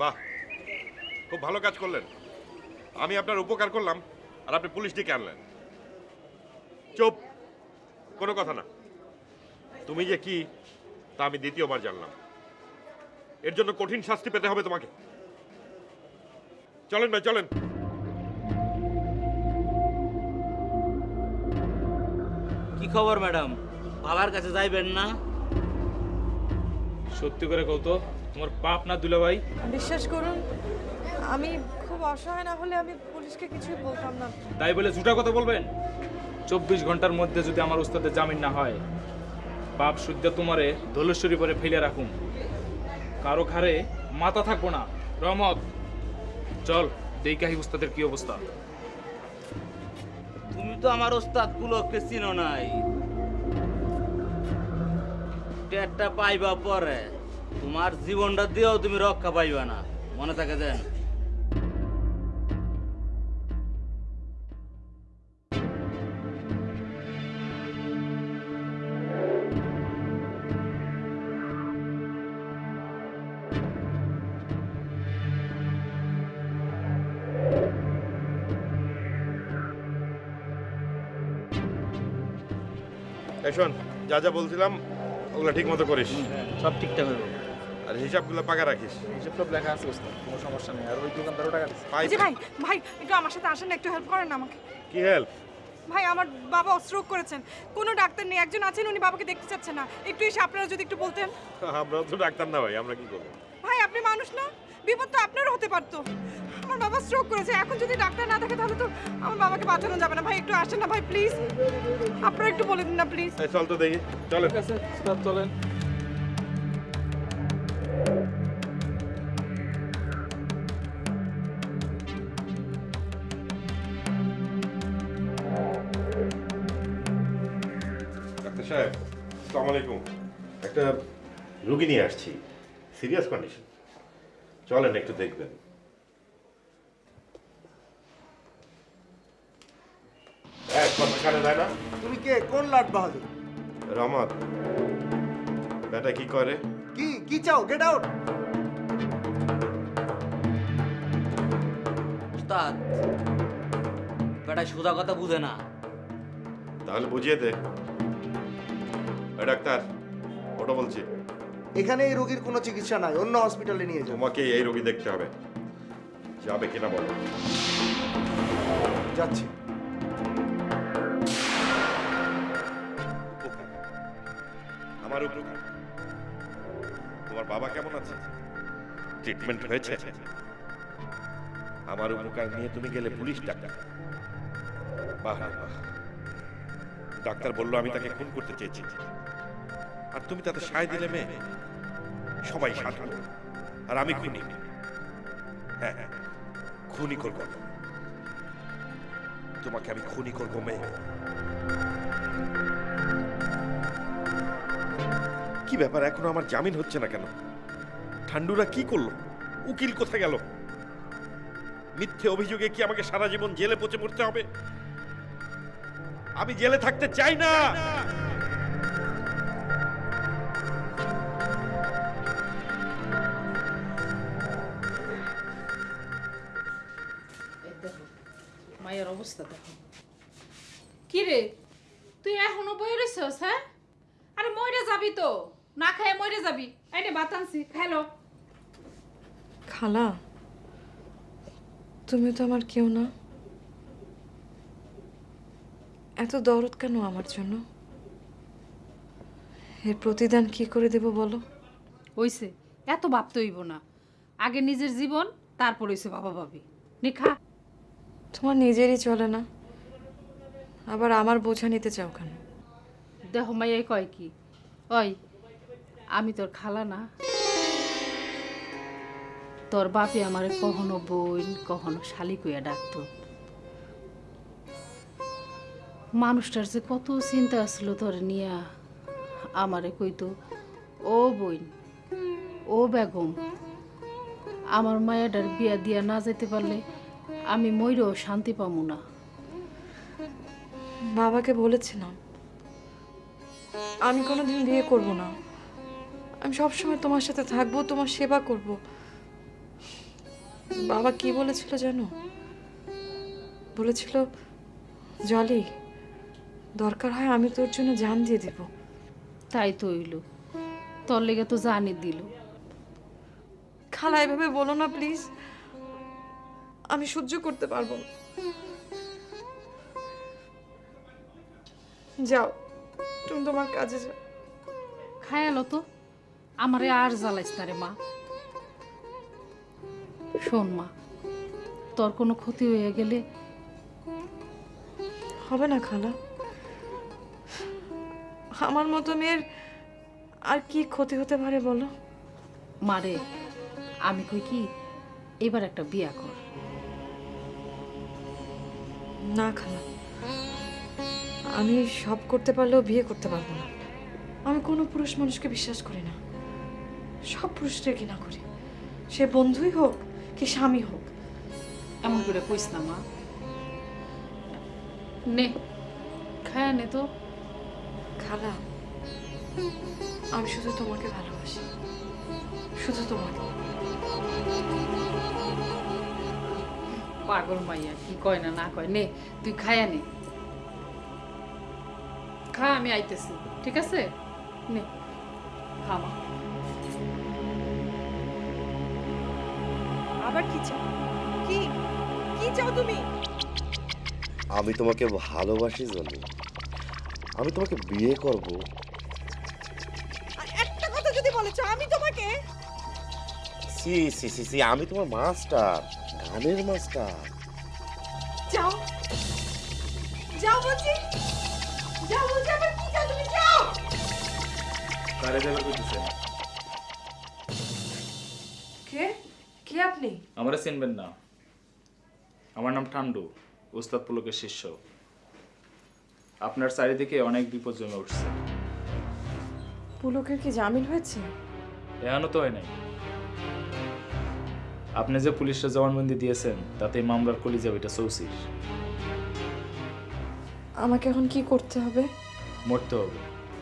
বাহ খুব ভালো কাজ করলেন। আমি আপনার উপকার করলাম আর আপনি পুলিশ ডেকে আনলেন। চুপ কোনো কথা না। তুমি যে কি তা আমি দ্বিতীয়বার জানলাম। এর জন্য কঠিন শাস্তি পেতে হবে তোমাকে। চলেন ভাই চলেন। কি খবর ম্যাডাম? বাবার কাছে যাইবেন না? সত্যি করে কও তো। তোমার পাপ না দুলা ভাই বিশ্বাস করুন আমি খুব অসহায় না হলে আমি পুলিশকে কিছুই বলতাম না। তাই বলে ঝুটা কথা বলবেন? চব্বিশ ঘণ্টার মধ্যে যদি আমার উস্তাদের জামিন না হয় বাপ শুদ্ধ তোমারে দোলেশ্বরী পরে ফেলে রাখুন কারও ঘরে মাথা থাকব না। রহমত। চল দেখাহি উস্তাদের কি অবস্থা। তুমি তো আমার ওস্তাদ পুলককে চিনো নাই। টেটটা পাইবা পরে। তোমার জীবনটা দিয়েও তুমি রক্ষা পাইবা না। মনে থাকে দেন শোন যা যা বলছিলাম ওগুলো ঠিক মতো করিস। সব ঠিকঠাক হবে হিসাবগুলো পাকা রাখিস। হিসেব সব লেখা আছে ওস্তাদ কোনো সমস্যা নেই। আর ওই দোকানদারও টাকা দিচ্ছে এই যে ভাই ভাই একটু আমার সাথে আসেন না, একটু হেল্প করেন না আমাকে। কি হেল্প ভাই আমার বাবা স্ট্রোক করেছেন। কোনো ডাক্তার নেই একজন আছেন উনি বাবাকে দেখতে চাচ্ছেন না। একটু এসে আপনারা যদি একটু বলতেন। আমরা তো ডাক্তার না ভাই আমরা কি করব? ভাই আপনি মানুষ না? বিপদ তো আপনারও হতে পারতো। আমার বাবা স্ট্রোক করেছে এখন যদি ডাক্তার না থাকে তাহলে তো আমার বাবাকে বাঁচানো যাবে না। ভাই একটু আসেন না ভাই প্লিজ আপনারা একটু বলে দিন না প্লিজ এই চল তো দেখি। চলো ঠিক আছে ওস্তাদ চলেন। সাহেব আসসালামু আলাইকুম। একটা রুগী নিয়ে আসছি সিরিয়াস কন্ডিশন। চলেন একটু দেখবেন। না। তুমি কে? কোন লাট বাহাদুর? রহমত বেটা কি করে? কি কি চাও? গেট আউট ওস্তাদ বেটা সোজা কথা বুঝে না। তাহলে বুঝিয়ে দে। ডাক্তার ওটা বলছি। এখানে এই রোগীর কোনো চিকিৎসা নাই অন্য হসপিটালে নিয়ে যাও। তোমাকে এই রোগী দেখতে হবে। যাবে কিনা বলো। যাচ্ছি। আমার উপকার তোমার বাবা কেমন আছে? ট্রিটমেন্ট হয়েছে? আমার উপকার নিয়ে তুমি গেলে পুলিশ ডাক্তার বাহ বাহ। ডাক্তার বলল আমি তাকে খুন করতে চেয়েছি। আর তুমি তাতে সায় দিলে মেয়ে? সবাই সাধু। আর আমি খুনি। হ্যাঁ হ্যাঁ খুনি করব। তোমাকে আমি খুনি করব, মেয়ে। কি ব্যাপার, এখনও আমার জামিন হচ্ছে না কেন? ঠান্ডুরা কি করল? উকিল কোথায় গেল? মিথ্যে অভিযোগে কি আমাকে সারা জীবন জেলে পচে মরতে হবে? আমি জেলে থাকতে চাই না! অবস্থা দেখো। কি রে তুই এখনও বই রইছস হ্যাঁ? আরে মইরে যাবি তো। না খায় মইরে যাবি। এই নে ভাত আনছি খাইলো খালা তুমি তো আমার কেউ না। এত দরদ কেন আমার জন্য? এর প্রতিদান কি করে দেব বলো? হইছে এত ভাবতে হইব না। আগে নিজের জীবন তারপর হইছে বাবা ভাবি নে খা। তোমার নিজেরই চলে না। আবার আমার বোঝা নিতে চাও কেন? দেখো মাইয়াই কয় কি? ওই, আমি তোর খালা না। তোর বাপে আমারে কখনো বোন কখনো শালি কইয়া ডাকতো। মানুষটার যে কত চিন্তা আসলো তোর নিয়া, আমারে কইতো, ও বইন, ও বেগম, আমার মায়াটার বিয়া দিয়া না যেতে পারলে আমি ময়ূরও শান্তি পামু না। বাবাকে বলেছিলাম আমি কোনোদিন বিয়ে করব না। আমি সবসময় তোমার সাথে থাকব তোমার সেবা করব। বাবা কি বলেছিল জানো? বলেছিল জলি দরকার হয় আমি তোর জন্য জান দিয়ে দেব। তাই তো হইল। তোর লেগে তো জানি দিল। খালা এভাবে বলো না প্লিজ। আমি সহ্য করতে পারব না। যাও তুমি তোমার কাজে যাও। খায়ালো তো আমারে আর জ্বালাইস না রে মা। শোন মা তোর কোনো ক্ষতি হয়ে গেলে হবে না খালা। আমার মতো মেয়ের আর কি ক্ষতি হতে পারে বলো? মারে আমি কই কি এবার একটা বিয়া কর। না খালা। আমি সব করতে পারলেও বিয়ে করতে পারব না। আমি কোনো পুরুষ মানুষকে বিশ্বাস করি না। সব পুরুষদের ঘৃণা করি। সে বন্ধুই হোক কি স্বামী হোক। এমন করে কইস না মা। নে খায়া নে তো। খালা আমি শুধু তোমাকে ভালোবাসি। শুধু তোমাকে। পাগল মাইয়া কি কয় না না কয়? নে তুই খায়া নে। খা আমি আইতেছি ঠিক আছে? নে খা মা। আবার কি চাও? কি কি চাও তুমি? আমি তোমাকে ভালোবাসি জনি। আমি তোমাকে বিয়ে করব। একটা কথা যদি বলেছ আমি তোমাকে? সি সি সি সি আমি তোমার মাস্টার। গানের মাস্টার যাও যাও বলছি যাও বলছি আবার কি চাও তুমি যাও কারে যাবে কইতেছেন কে? কে আপনি? আমরা চিনবেন না। আমার নাম ঠান্ডু উস্তাদ পুলকের শিষ্য। আপনার চারিদিকে অনেক বিপদ জমে উঠছে। পুলকের কি জামিন হয়েছে? এখনও তো হয় নাই। আপনি যে পুলিশরা জবানবন্দি দিয়েছেন তাতে মামলার কলিজা ওইটা চৌসির আমাকে এখন কি করতে হবে? মরতে হবে।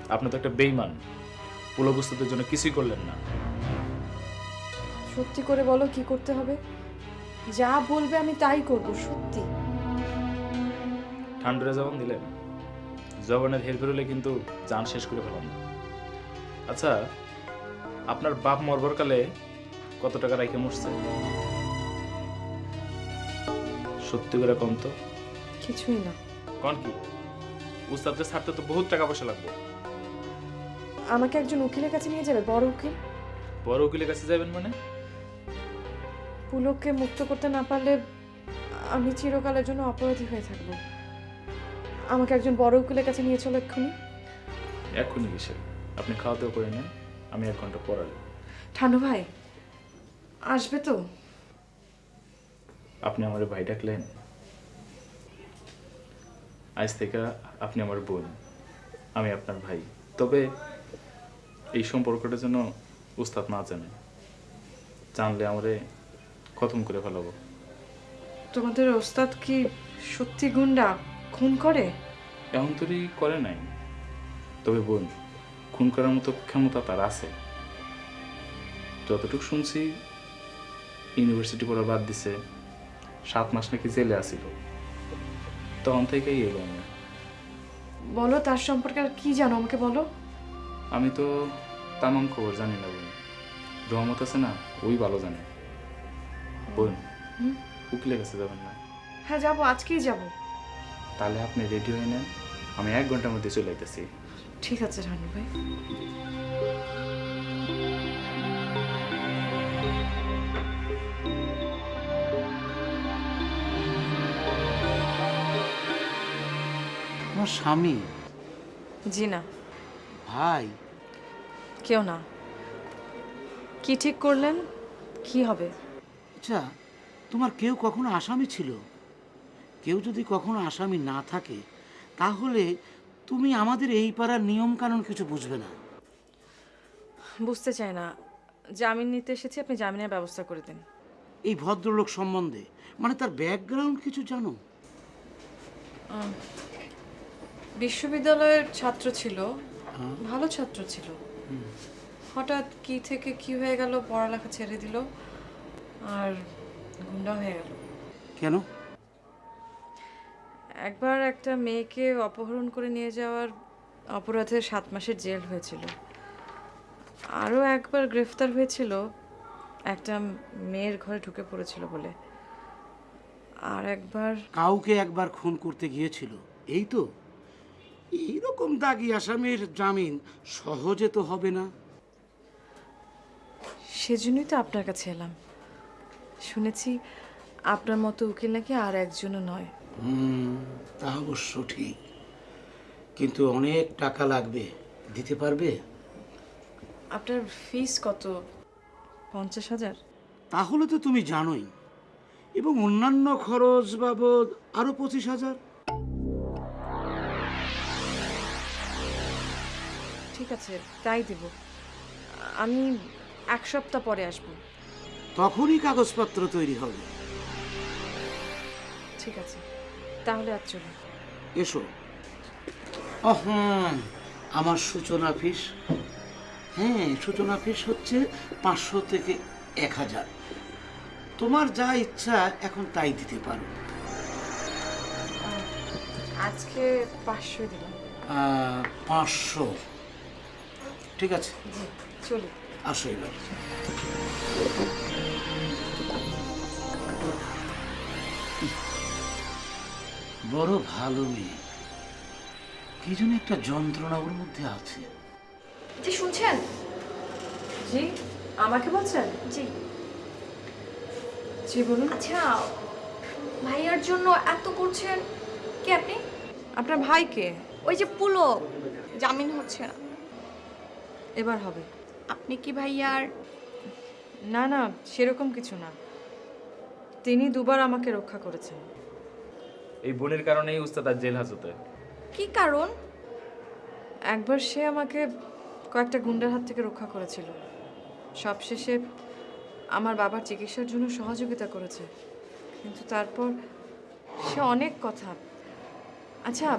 আপনি তো একটা বেইমান পুলক উস্তাদের জন্য কিছুই করলেন না। সত্যি করে বলো কি করতে হবে? যা বলবে আমি তাই করব সত্যি। ঠান্ডারে জবান দিলেন। জবানের হের হলে কিন্তু যান শেষ করে ফেলাম। আচ্ছা আপনার বাপ মরবার কালে কত টাকা রাইখে মরছে? সত্যি করে কম তো? কিছুই না। কন কি? উস্তাদকে ছাড়তে তো বহুত টাকা পয়সা লাগবে। আমাকে একজন উকিলের কাছে নিয়ে যাবে বড় উকিল? বড় উকিলের কাছে যাবেন মানে? পুলককে মুক্ত করতে না পারলে আমি চিরকালের জন্য অপরাধী হয়ে থাকব। আমাকে একজন বড় উকিলের কাছে নিয়ে চলো এক্ষুনি। এক্ষুনি কিসে আপনি খাওয়া দাওয়া করে নেন আমি এক ঘণ্টা পড়ালে ঠান্ডু ভাই আসবে তো। আপনি আমার ভাই ডাকলেন। আজ থেকে আপনি আমার বোন আমি আপনার ভাই। তবে এই সম্পর্কটা যেন উস্তাদ না জানে। জানলে আমারে খতম করে ফেলাবো। তোমাদের ওস্তাদ কি সত্যি গুন্ডা? খুন করে? এমন তৈরি করে নাই। তবে বোন খুন করার মতো ক্ষমতা তার আছে। যতটুকু শুনছি ইউনিভার্সিটি পড়া বাদ দিছে সাত মাস নাকি জেলে আসিল তখন থেকেই এলো আমি। বলো তার সম্পর্কে আর কি জানো আমাকে বলো? আমি তো তামাম খবর জানি না বোন। রহমত আছে না ওই ভালো জানে। বোন উকিলের কাছে যাবেন না? হ্যাঁ যাব আজকেই যাব। তাহলে আপনি রেডি হয়ে নেন আমি এক ঘণ্টার মধ্যে চলে যেতেছি ঠিক আছে ঠান্ডু ভাই। তোমার স্বামী? জি না। ভাই? কেউ না। কি ঠিক করলেন? কি হবে? আচ্ছা তোমার কেউ কখনো আসামি ছিল? কেউ যদি কখনো আসামি না থাকে তাহলে তুমি আমাদের এই পাড়ার নিয়ম কানুন কিছু বুঝবে না। বুঝতে চাই না। জামিন নিতে এসেছি আপনি জামিনের ব্যবস্থা করে দিন। এই ভদ্রলোক সম্বন্ধে মানে তার ব্যাকগ্রাউন্ড কিছু জানো? বিশ্ববিদ্যালয়ের ছাত্র ছিল ভালো ছাত্র ছিল। হঠাৎ কি থেকে কি হয়ে গেল পড়ালেখা ছেড়ে দিল আর গুন্ডা হয়ে গেল। কেন? একবার একটা মেয়েকে অপহরণ করে নিয়ে যাওয়ার অপরাধে সাত মাসের জেল হয়েছিল। আরও একবার গ্রেফতার হয়েছিল একটা মেয়ের ঘরে ঢুকে পড়েছিল বলে। আর একবার কাউকে একবার খুন করতে গিয়েছিল এই তো? এইরকম দাগি আসামির জামিন সহজে তো হবে না। সেজন্যই তো আপনার কাছে এলাম। শুনেছি আপনার মতো উকিল নাকি আর একজনও নয়। হুম তা অবশ্য ঠিক। কিন্তু অনেক টাকা লাগবে। দিতে পারবে? আপনার ফিস কত? পঞ্চাশ হাজার? তাহলে তো তুমি জানোই। এবং অন্যান্য খরচ বাবদ আরও পঁচিশ হাজার। ঠিক আছে তাই দেব। আমি এক সপ্তাহ পরে আসব। তখনই কাগজপত্র তৈরি হবে। ঠিক আছে তাহলে আর চলুন এসো। আমার সূচনা ফিস। হ্যাঁ সূচনা ফিস হচ্ছে পাঁচশো থেকে এক হাজার। তোমার যা ইচ্ছা এখন তাই দিতে পারো। আজকে পাঁচশো দিলাম। পাঁচশো। ঠিক আছে? জি চলুন আসো এবার। বড় ভালো মেয়ে। কি যেন একটা যন্ত্রণা ওর মধ্যে আছে। জি শুনছেন? জি আমাকে বলছেন? জি। জি বলুন। আচ্ছা ভাইয়ার জন্য এত করছেন কে আপনি? আপনার ভাইকে ওই যে পুলক। জামিন হচ্ছে না। এবার হবে। আপনি কি ভাই আর না না সেরকম কিছু না। তিনি দুবার আমাকে রক্ষা করেছেন। এই বোনের কারণেই উস্তাদ আজ জেল হাজতে। কি কারণ? একবার সে আমাকে কয়েকটা গুন্ডার হাত থেকে রক্ষা করেছিল। সবশেষে আমার বাবার চিকিৎসার জন্য সহযোগিতা করেছে। কিন্তু তারপর সে অনেক কথা। আচ্ছা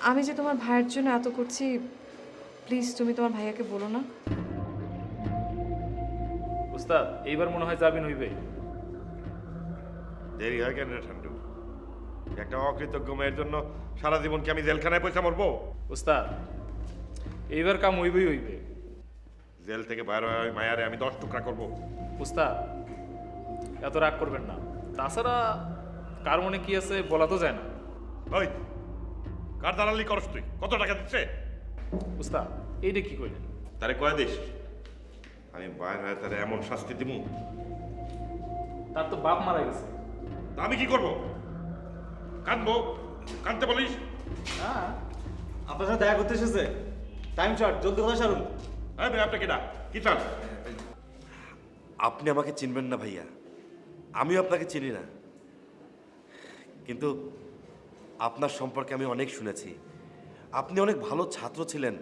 আমি যে তোমার ভাইয়ের জন্য এত করছি প্লিজ তুমি তোমার ভাইয়াকে বলো না। উস্তাদ এইবার মনে হয় জামিন হইবে। দেরি হয় কেন রে ঠান্ডু? একটা অকৃতজ্ঞ মেয়ের জন্য সারা জীবন কি আমি জেলখানায় পয়সা মরবো? উস্তাদ এইবার কাম হইবেই হইবে। জেল থেকে বাইরে হয়ে ওই মায়ারে আমি দশ টুকরা করব। উস্তাদ এত রাগ করবেন না। তাছাড়া কার মনে কি আছে বলা তো যায় না। ওই কার দালালি করস তুই? কত টাকা দিচ্ছে? উস্তাদ এইটা কি কইলেন? তারে কয়ে দিস? আমি বাইরে হয়ে তারে এমন শাস্তি দিমু। তার তো বাপ মারা গেছে। তা আমি কি করব? কানবো কানতে বলিস হ্যাঁ আপনার সাথে দেখা করতে এসেছে। টাইম শর্ট জলদি কথা সারুন। এই ভাই আপনি কিনা কি চান? আপনি আমাকে চিনবেন না ভাইয়া। আমিও আপনাকে চিনি না। কিন্তু আপনার সম্পর্কে আমি অনেক শুনেছি। আপনি অনেক ভালো ছাত্র ছিলেন।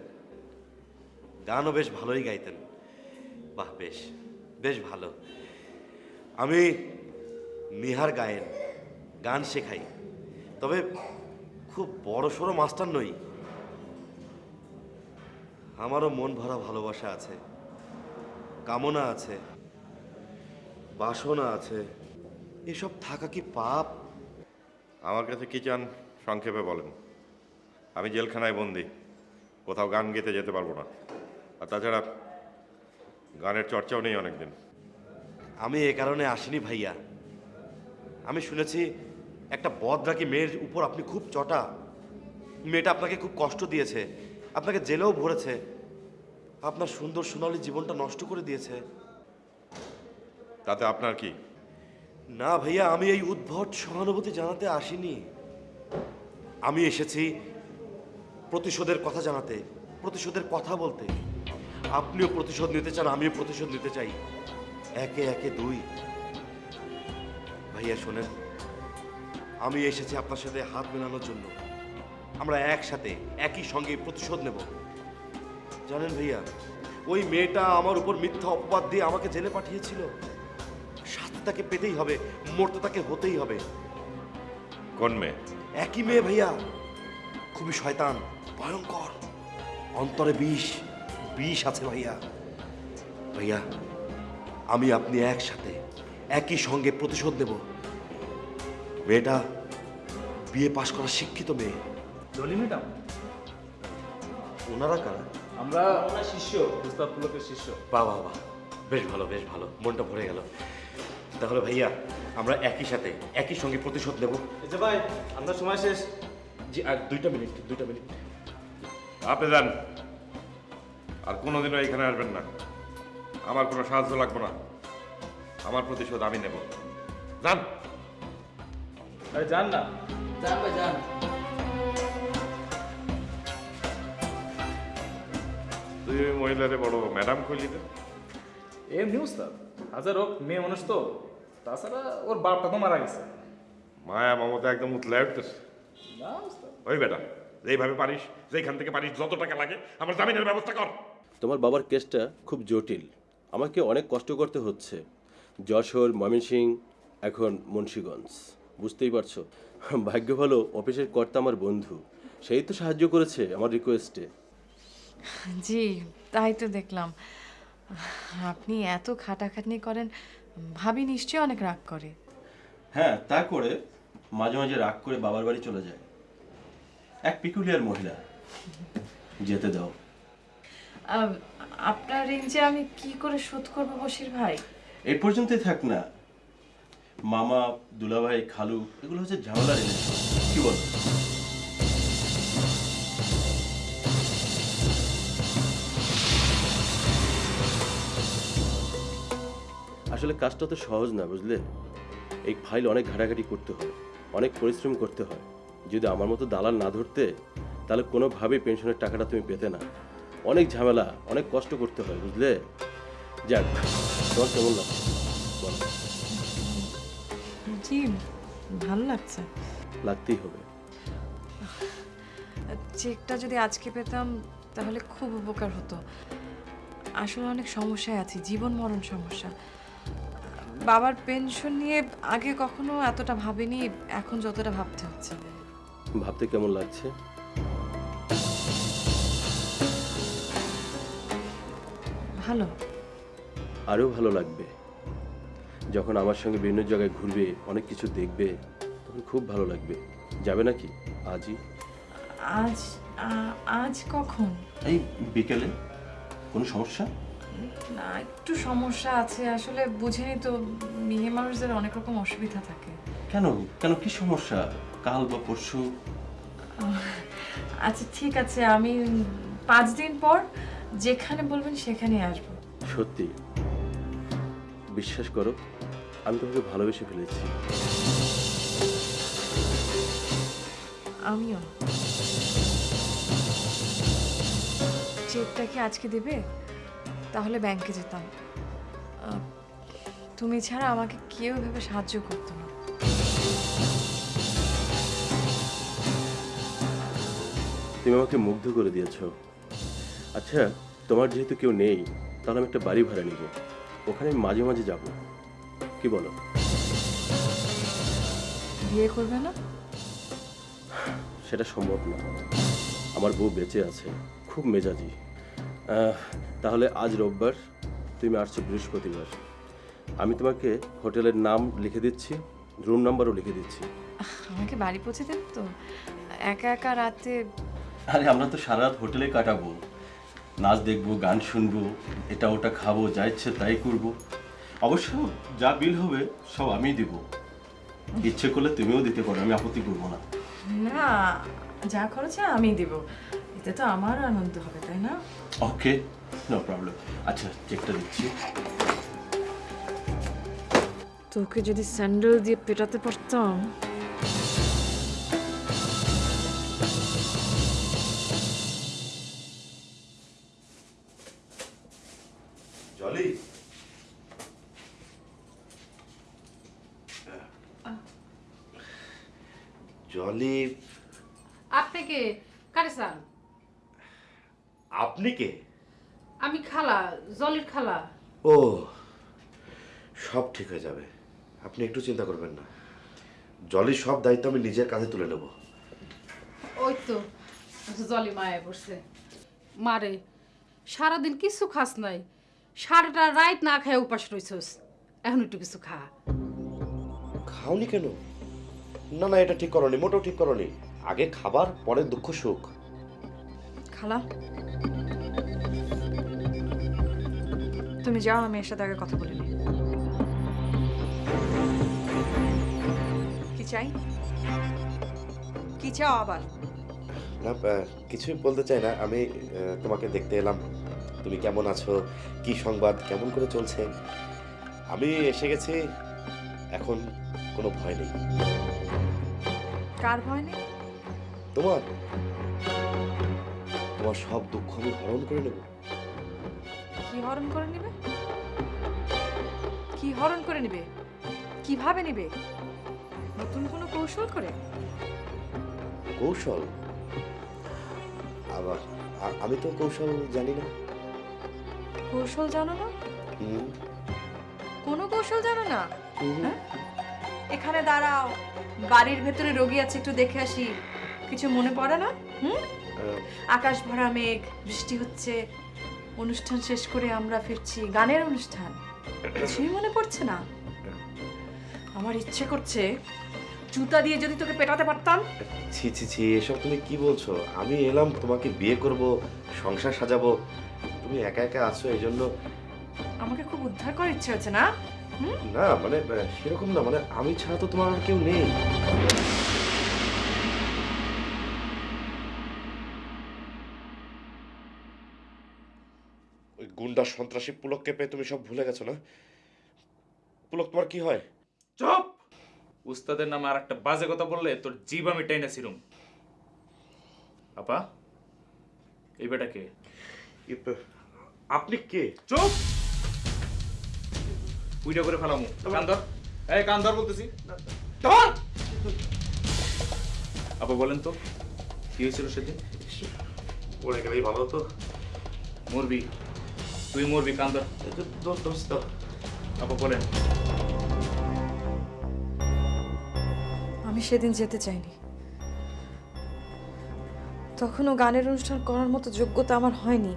গানও বেশ ভালোই গাইতেন। বাহ, বেশ বেশ ভালো। আমি নিহার গায়েন গান শেখাই, তবে খুব বড় সড়ো মাস্টার নই। আমারও মন ভরা ভালোবাসা আছে, কামনা আছে, বাসনা আছে। এসব থাকা কি পাপ? আমার কাছে কি চান, সংক্ষেপে বলেন। আমি জেলখানায় বন্দি, কোথাও গান গেতে যেতে পারব না। আর তাছাড়া গানের চর্চাও নেই অনেকদিন। আমি এ কারণে আসিনি ভাইয়া। আমি শুনেছি একটা বদরাকি মেয়ের উপর আপনি খুব চটা। মেয়েটা আপনাকে খুব কষ্ট দিয়েছে আপনাকে জেলেও ভরেছে আপনার সুন্দর সোনালী জীবনটা নষ্ট করে দিয়েছে। তাতে আপনার কি? না ভাইয়া আমি এই উদ্ভট সহানুভূতি জানাতে আসিনি। আমি এসেছি প্রতিশোধের কথা জানাতে প্রতিশোধের কথা বলতে। আপনিও প্রতিশোধ নিতে চান আমিও প্রতিশোধ নিতে চাই। একে একে দুই। ভাইয়া শোনেন আমি এসেছি আপনার সাথে হাত মেলানোর জন্য। আমরা একসাথে একই সঙ্গে প্রতিশোধ নেব। জানেন ভাইয়া ওই মেয়েটা আমার উপর মিথ্যা অপবাদ দিয়ে আমাকে জেলে পাঠিয়েছিল। সাথে তাকে পেতেই হবে মরতে তাকে হতেই হবে। কোন মেয়ে? একই মেয়ে ভাইয়া। খুবই শয়তান ভয়ঙ্কর অন্তরে বিষ। বিষ আছে ভাইয়া। ভাইয়া আমি আপনি একসাথে একই সঙ্গে প্রতিশোধ নেব। মেয়েটা বিয়ে পাশ করা শিক্ষিত মেয়ে। জলি ম্যাডাম। ওনারা কারা? আমরা আমরা শিষ্য উস্তাদ পুলকের শিষ্য। বাহ বাহ বাহ। বেশ ভালো বেশ ভালো। মনটা ভরে গেল। তাহলে ভাইয়া আমরা একই সাথে একই সঙ্গে প্রতিশোধ নেব। যে ভাই আপনার সময় শেষ। জি আর দুইটা মিনিট দুইটা মিনিট। আপনি যান। আর কোনোদিনও এখানে আসবেন না। আমার কোনো সাহায্য লাগবে না। আমার প্রতিশোধ আমি নেব। যান। আরে যান না। যান ভাই যান। তুই ওই মহিলারে বড় ম্যাডাম কইলি তো এমনি উস্তাদ হাজার হোক মেয়ে মানুষ তো। তাছাড়া ওর বাপটা তো মারা গেছে। মায়া মমতা একদম উতলায় উঠতেছে। না উস্তাদ। ওই বেটা যেইভাবে পারিস যেখান থেকে পারিস যত টাকা লাগে আমার জামিনের ব্যবস্থা কর। তোমার বাবার কেসটা খুব জটিল। আমাকে অনেক কষ্ট করতে হচ্ছে। যশোর ময়মনসিং এখন মুন্সীগঞ্জ। বুঝতেই পারছ? ভাগ্য ভালো অফিসের কর্তা আমার বন্ধু। সেই তো সাহায্য করেছে আমার রিকোয়েস্টে জি তাই তো দেখলাম। আপনি এত খাটাখাটনি করেন ভাবি নিশ্চয়ই অনেক রাগ করে। হ্যাঁ তা করে মাঝে মাঝে রাগ করে বাবার বাড়ি চলে যায়। এক পিকুলিয়ার মহিলা। যেতে দাও। আপনার রেঞ্জে আমি কি করে শোধ করব বসির ভাই? এই পর্যন্তই থাক না। মামা, দুলাভাই, খালু, এগুলো হচ্ছে ঝামেলা রিলেশন কি বল? আসলে কাজটা তো সহজ না, বুঝলে? এই ফাইল অনেক ঘাটাঘাটি করতে হয়, অনেক পরিশ্রম করতে হয়। যদি আমার মতো দালাল না ধরতে, তাহলে কোনোভাবেই পেনশনের টাকাটা তুমি পেতে না। অনেক ঝামেলা অনেক কষ্ট করতে হয় বুঝলে? যাক তোমার কেমন লাগছে? বলো। জি ভালো লাগছে। লাগতেই হবে। চেকটা যদি আজকে পেতাম তাহলে খুব উপকার হতো। আসলে অনেক সমস্যায় আছি জীবন মরণ সমস্যা। বাবার পেনশন নিয়ে আগে কখনো এতটা ভাবিনি এখন যতটা ভাবতে হচ্ছে। ভাবতে কেমন লাগছে? ভালো? আরও ভালো লাগবে। যখন আমার সঙ্গে বিভিন্ন জায়গায় ঘুরবে অনেক কিছু দেখবে তখন খুব ভালো লাগবে। যাবে নাকি? আজই? আজ আজ কখন? এই বিকেলে। কোনো সমস্যা? না একটু সমস্যা আছে। আসলে বুঝেনি তো মেয়ে মানুষদের অনেক রকম অসুবিধা থাকে। কেন? কেন? কি সমস্যা? কাল বা পরশু? আচ্ছা ঠিক আছে। আমি পাঁচ দিন পর যেখানে বলবেন সেখানে আসব। সত্যি। বিশ্বাস করো আমি তোমাকে ভালোবেসে ফেলেছি। আমিও। চেকটা কি আজকে দেবে? তাহলে ব্যাংকে যেতাম। তুমি ছাড়া আমাকে কেউ ভেবে সাহায্য করতো না। তুমি আমাকে মুগ্ধ করে দিয়েছ। আচ্ছা তোমার যেহেতু কেউ নেই তাহলে আমি একটা বাড়ি ভাড়া নিব। ওখানে আমি মাঝে মাঝে যাব। কি বলো? বিয়ে করবে না? সেটা সম্ভব না। আমার বউ বেঁচে আছে খুব মেজাজি। তাহলে আজ রোববার তুমি আসছো বৃহস্পতিবার। আমি তোমাকে হোটেলের নাম লিখে দিচ্ছি রুম নাম্বারও লিখে দিচ্ছি। আমাকে বাড়ি পৌঁছে দেবে তো? একা একা রাতে আরে আমরা তো সারা রাত হোটেলে কাটাবো। নাচ দেখব গান শুনব এটা ওটা খাব যা ইচ্ছে তাই করব। অবশ্য যা বিল হবে সব আমিই দিব। ইচ্ছে করলে তুমিও দিতে পারো আমি আপত্তি করব না। না যা খরচে আমি দিব। এতে তো আমার আনন্দ হবে তাই না? ওকে নো প্রবলেম আচ্ছা চেকটা দিচ্ছি তোকে যদি স্যান্ডেল দিয়ে পেটাতে পারতাম। আপনি একটু চিন্তা করবেন না। জলির সব দায়িত্ব আমি নিজের কাঁধে তুলে নেব। ওই তো জলি মায়া পড়ছে। মারে সারাদিন কিছু খাস নাই। সারাটা রাত না খায় উপাস রইছস। এখন একটু কিছু খা। খাওনি কেন? না না এটা ঠিক করনি মোটেও ঠিক করনি। আগে খাবার পরে দুঃখ সুখ। খালা। তুমি যাও আমি এর সাথে আগে কথা বলে। চাই? কি চাও আবার? না কিছুই বলতে চাই না। আমি তোমাকে দেখতে এলাম। তুমি কেমন আছো? কি সংবাদ? কেমন করে চলছে? আমি এসে গেছি। এখন কোনো ভয় নেই। কার ভয় নেই? তোমার? তোমার সব দুঃখ আমি হরণ করে নেব। কি হরণ করে নিবে? কি হরণ করে নিবে? কীভাবে নিবে? নতুন কোনো কৌশল করে? কৌশল? আবার আমি তো কৌশল জানি না। কৌশল জানো না? কোনো কৌশল জানো না? এখানে দাঁড়াও। বাড়ির ভেতরে রোগী আছে একটু দেখে আসি। কিছু মনে পড়ে না? হুম? আকাশ ভরা মেঘ বৃষ্টি হচ্ছে। অনুষ্ঠান শেষ করে আমরা ফিরছি। গানের অনুষ্ঠান। কিছুই মনে পড়ছে না। আমার ইচ্ছে করছে জুতা দিয়ে যদি তোকে পেটাতে পারতাম? ছি ছি ছি এসব তুমি কি বলছো? আমি এলাম তোমাকে বিয়ে করব সংসার সাজাবো। তুমি একা একা আছো এই জন্য আমাকে খুব উদ্ধার করার ইচ্ছে হচ্ছে না? না মানে সেরকম না মানে আমি ছাড়া তো তোমার আর কেউ নেই। ওই গুন্ডা সন্ত্রাসী পুলককে পেয়ে তুমি সব ভুলে গেছো না? পুলক তোমার কি হয়? উস্তাদের নামে আর একটা বাজে কথা বললে তোর জীব আমি টাইনা ছিলুম আপা এই বেটা কে? আপনি কে? চুপ! উইটা করে ফেলামু। কান্দর। এই কান্দর বলতেছি। ধর! আপা বলেন তো কি হয়েছিল সেদিন? পড়ে গেলেই ভালো হতো মরবি। তুই মরবি কান্দর। দোস্ত দোস্ত। আপা বলেন। আমি সেদিন যেতে চাইনি। তখনও গানের অনুষ্ঠান করার মতো যোগ্যতা আমার হয়নি।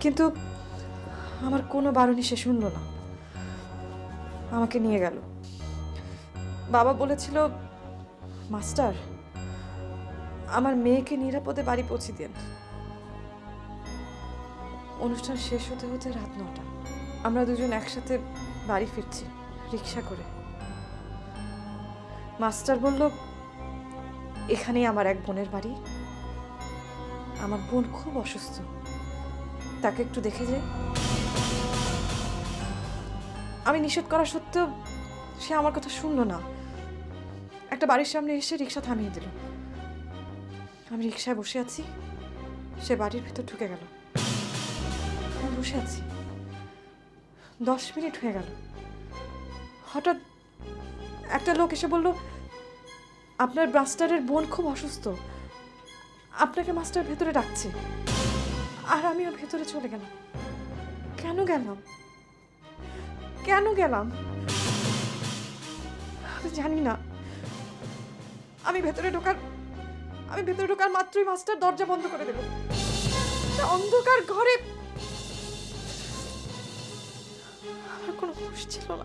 কিন্তু আমার কোনো বারণই সে শুনলো না। আমাকে নিয়ে গেল। বাবা বলেছিল, মাস্টার, আমার মেয়েকে নিরাপদে বাড়ি পৌঁছে দেন। অনুষ্ঠান শেষ হতে হতে রাত নটা। আমরা দুজন একসাথে বাড়ি ফিরছি, রিক্সা করে। মাস্টার বলল, এখানেই আমার এক বোনের বাড়ি। আমার বোন খুব অসুস্থ। তাকে একটু দেখে যে আমি নিষেধ করা সত্ত্বেও সে আমার কথা শুনলো না। একটা বাড়ির সামনে এসে রিক্সা থামিয়ে দিল। আমি রিক্সায় বসে আছি। সে বাড়ির ভিতর ঢুকে গেল। আমি বসে আছি। দশ মিনিট হয়ে গেল। হঠাৎ একটা লোক এসে বলল, আপনার ব্রাস্টারের বোন খুব অসুস্থ। আপনাকে মাস্টার ভেতরে ডাকছে। আর আমি আমিও ভেতরে চলে গেলাম। কেন গেলাম? কেন গেলাম? আমি জানি না। আমি ভেতরে ঢোকার, আমি ভেতরে ঢোকার মাত্রই মাস্টার দরজা বন্ধ করে দেব। অন্ধকার ঘরে আমার কোনো হুঁশ ছিল না।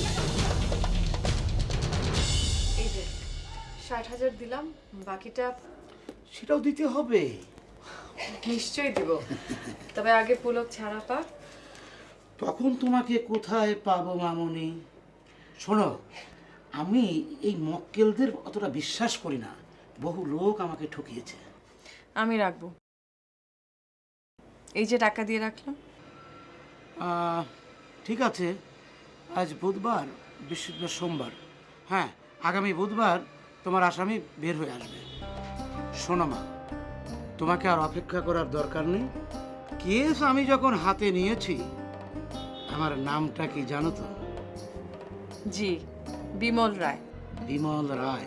ষাট হাজার দিলাম বাকিটা সেটাও দিতে হবে। নিশ্চয়ই দিব। তবে আগে পুলক ছাড়া পাক। তখন তোমাকে কোথায় পাবো মামনি? শোনো আমি এই মক্কেলদের অতটা বিশ্বাস করি না। বহু লোক আমাকে ঠকিয়েছে। আমি রাখব। এই যে টাকা দিয়ে রাখলাম। ঠিক আছে। আজ বুধবার বৃহস্পতিবার সোমবার। হ্যাঁ আগামী বুধবার তোমার আসামি বের হয়ে আসবে। শোনো মা তোমাকে আর অপেক্ষা করার দরকার নেই। কেস আমি যখন হাতে নিয়েছি আমার নামটা কি জানো তো? জি বিমল রায়। বিমল রায়।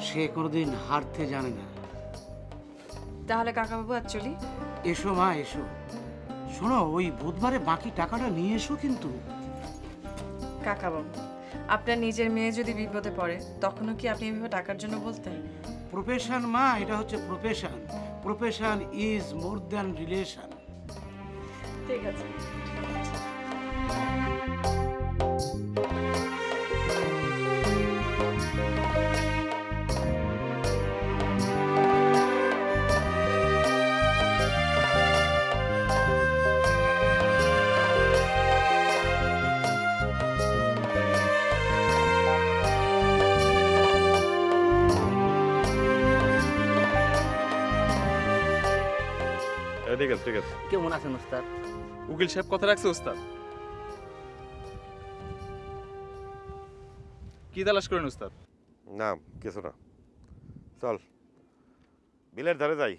সে কোনোদিন হারতে জানে না। তাহলে কাকাবাবু আর চলি। এসো মা এসো। শোনো ওই বুধবারে বাকি টাকাটা নিয়ে এসো কিন্তু। কাকাবাবু আপনার নিজের মেয়ে যদি বিপদে পড়ে তখনও কি আপনি এভাবে টাকার জন্য বলতেন? প্রফেশন মা এটা হচ্ছে profession profession is more than relation ঠিক আছে। আছে ঠিক আছে। কেমন আছেন ওস্তাদ উকিল সাহেব কথা রাখছে ওস্তাদ কি তালাশ করেন ওস্তাদ না কিছু না। চল বিলের ধারে যাই।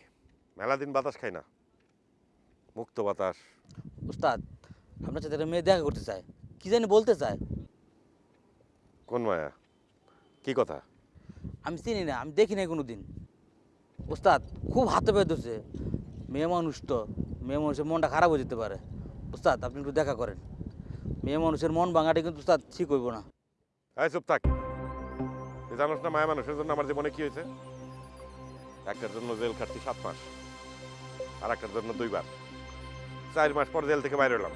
মেলা দিন বাতাস খাই না। মুক্ত বাতাস। ওস্তাদ আপনার সাথে একটা মেয়ে দেখা করতে চায়। কি জানি বলতে চায়। কোন মায়া? কি কথা? আমি চিনি না আমি দেখি নাই কোনো দিন ওস্তাদ খুব হাতে পেয়ে ধরছে মেয়ে মানুষ তো, মেয়ে মানুষের মনটা খারাপ হয়ে যেতে পারে। ওস্তাদ আপনি একটু দেখা করেন। মেয়ে মানুষের মন ভাঙাটা কিন্তু ওস্তাদ ঠিক হইব না। এই চুপ থাক। তুই জানোস না মায়া মানুষের জন্য আমার জীবনে কি হয়েছে? একটার জন্য জেল খাটছি সাত মাস, আর একটার জন্য দুইবার। চার মাস পর জেল থেকে বাইরে এলাম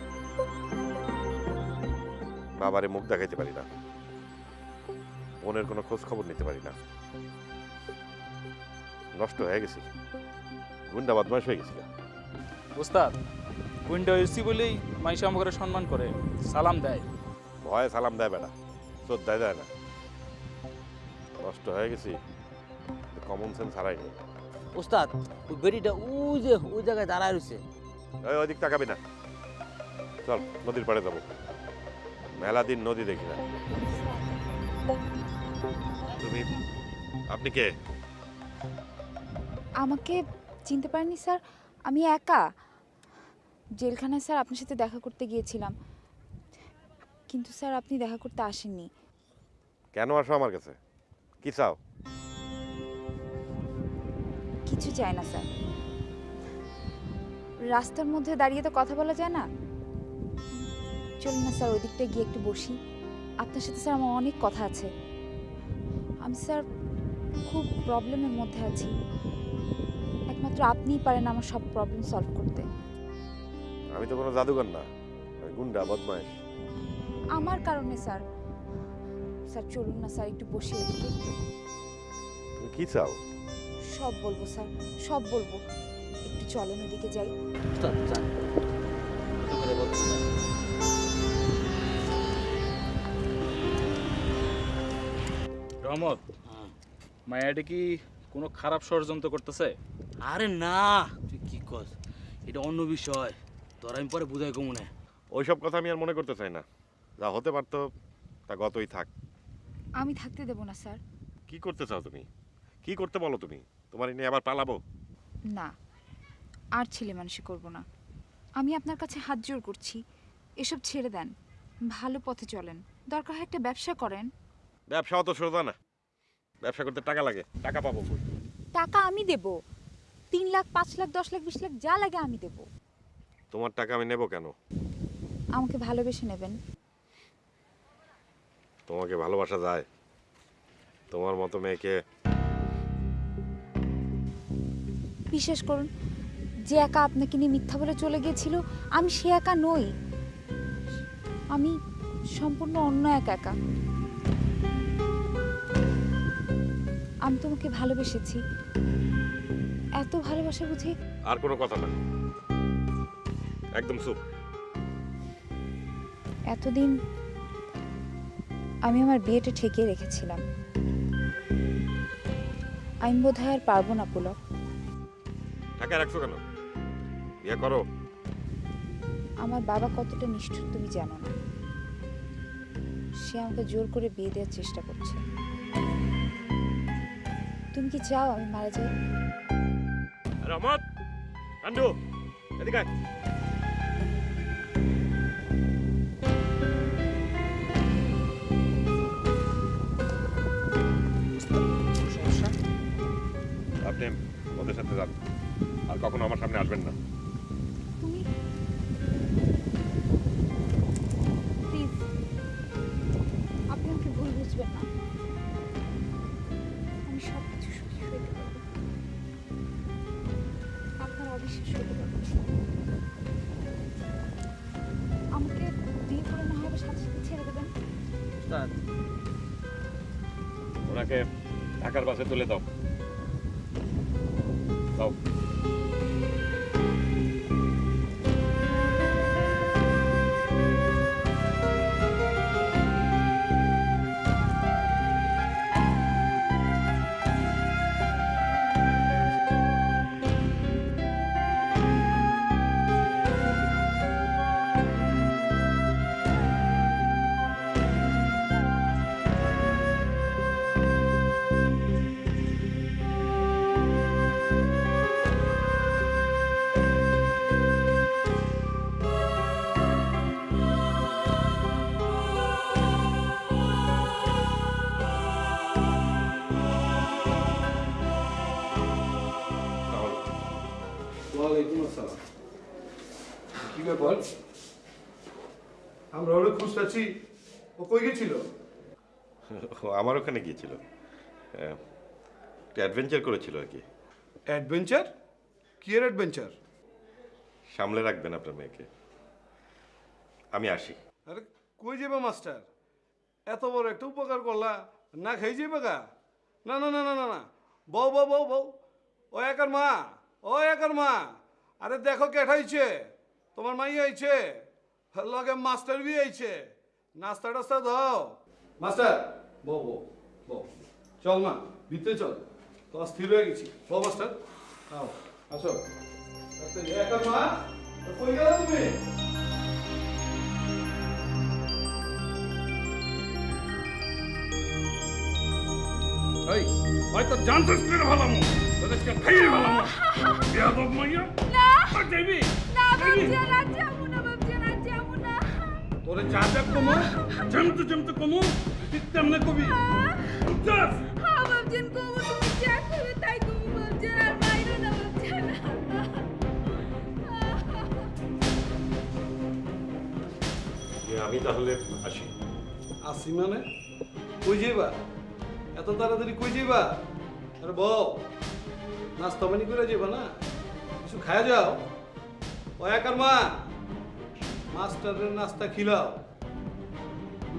বাবারে মুখ দেখাইতে পারি না। বোনের কোনো খোঁজ খবর নিতে পারি না। নষ্ট হয়ে গেছি। গুন্ডা বদমাস হয়ে গেছি ওস্তাদ উইন্ডো এসি বলেই মাইশা আমাকে সম্মান করে সালাম দেয়। ভয়ে সালাম দেয় বেটা শ্রদ্ধায় দেয় দেয় না। নষ্ট হয়ে গেছি কমন সেন্স হারাইনি ওস্তাদ ওই বেরিটা ওই যে ওই জায়গায় দাঁড়ায় রয়েছে। ওই ওদিক তাকাবি না। চল নদীর পাড়ে যাব। মেলা দিন নদী দেখি না। তুমি আপনি কে? আমাকে চিনতে পারেননি স্যার। আমি একা জেলখানায় স্যার আপনার সাথে দেখা করতে গিয়েছিলাম। কিন্তু স্যার আপনি দেখা করতে আসেননি। কেন আসো আমার কাছে? কি চাও? কিছু চাই না স্যার। রাস্তার মধ্যে দাঁড়িয়ে তো কথা বলা যায় না। চলুন না স্যার ওই দিকটায় গিয়ে একটু বসি। আপনার সাথে স্যার আমার অনেক কথা আছে। আমি স্যার খুব প্রবলেমের মধ্যে আছি। একমাত্র আপনিই পারেন আমার সব প্রবলেম সলভ করতে। আমি তো কোনো জাদুকর না আমি গুন্ডা বদমাইশ। আমার কারণে স্যার। স্যার চলুন না স্যার একটু বসে তুমি কি চাও? সব বলব স্যার সব বলব। একটু চলেন ওদিকে যাই। রহমত মায়াটা কি কোনো খারাপ ষড়যন্ত্র করতেছে? আরে না তুই কি কস? এটা অন্য বিষয়। তোর আমি পরে বুঝাই কমনে ওইসব কথা আমি আর মনে করতে চাই না। যা হতে পারতো তা গতই থাক। আমি থাকতে দেব না স্যার। কি করতে চাও তুমি? কি করতে বলো তুমি? তোমার এই নিয়ে আবার পালাবো? না আর ছেলে মানুষই করব না। আমি আপনার কাছে হাত জোর করছি। এসব ছেড়ে দেন। ভালো পথে চলেন। দরকার হয় একটা ব্যবসা করেন। ব্যবসা অত সোজা না। ব্যবসা করতে টাকা লাগে। টাকা পাবো কই টাকা আমি দেব। তিন লাখ পাঁচ লাখ দশ লাখ বিশ লাখ যা লাগে আমি দেব। তোমার টাকা আমি নেব কেন? আমাকে ভালোবেসে নেবেন। তোমাকে ভালোবাসা যায়। তোমার মতো মেয়েকে বিশ্বাস করুন যে একা আপনাকে নিয়ে মিথ্যা বলে চলে গিয়েছিল আমি সে একা নই। আমি সম্পূর্ণ অন্য এক একা। আমি তোমাকে ভালোবেসেছি। এত ভালোবাসা বুঝি আর কোনো কথা না। একদম চুপ। এতদিন আমি আমার বিয়েটা ঠেকিয়ে রেখেছিলাম। আমি বোধ হয় আর পারব না পুলক। টাকা রাখছো কেন? বিয়ে করো। আমার বাবা কতটা নিষ্ঠুর তুমি জানো না। সে আমাকে জোর করে বিয়ে দেওয়ার চেষ্টা করছে। তুমি কি চাও আমি মারা যাই? রহমত কান্ডু এদিকে আপনি ওদের সাথে যান আর কখনো আমার সামনে আসবেন না। ঢাকার বাসে আমার ওখানে গিয়েছিল। হ্যাঁ, অ্যাডভেঞ্চার করেছিল আর কি। অ্যাডভেঞ্চার কি এর অ্যাডভেঞ্চার সামলে রাখবেন আপনার মেয়েকে। আমি আসি। আরে কই যাবে মাস্টার? এত বড় একটা উপকার করলা। না খাই যাবে গা? না না না না না না। বউ বউ বউ বউ। ও একার মা ও একার মা। আরে দেখো কেঠাইছে তোমার মাই আইছে। লগে মাস্টার বি আইছে। নাস্তা টাস্তা দাও। মাস্টার বউ বউ বউ চল মা ভিতরে চল। তো স্থির হয়ে গেছি। বউ মাস্টার। আও আসো। একার মা কই গেল তুমি? এই হয়তো তোদেরকে খাইয়ে মাইয়া। না। না যাব না। তোরে যা যা কমো জমতে জমতে কমো ঠিক তেমনে কবি। বুঝছস হ্যাঁ বাবজিয়ান কবো তুমি যা করবে তাই কবো বাবজিয়ান আর বাইরে না বাবজিয়ান আমি তাহলে আসি। আসি মানে? কই যাইবা? এত তাড়াতাড়ি কই যাইবা? আরে বউ নাস্তা পানি করে যাইবা না? কিছু খায়া যাও? ও একার মা। মাস্টারের নাস্তা খিলাও।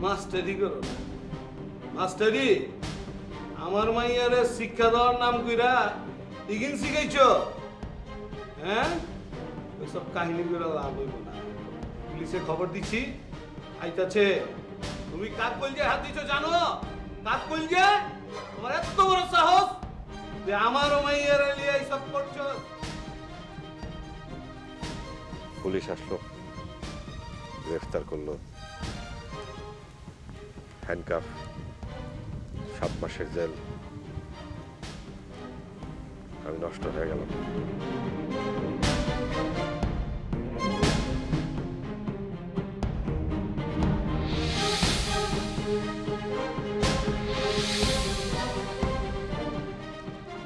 মাস্টারি করো। মাস্টারি, আমার মাইয়ারে শিক্ষা দেওয়ার নাম কইরা ইগিন শিখাইছ? হ্যাঁ? ওইসব কাহিনী করে লাভ হইব না। পুলিশে খবর দিছি, আইতাছে, তুমি কাক কলজে হাত দিছো জানো? কাক কলজে? তোমার এত বড় সাহস যে আমার মাইয়ার লিয়ে এইসব করছ? পুলিশ আসলো। গ্রেফতার করল। হ্যান্ডকাফ, সাত মাসের জেল। আমি নষ্ট হয়ে গেলাম।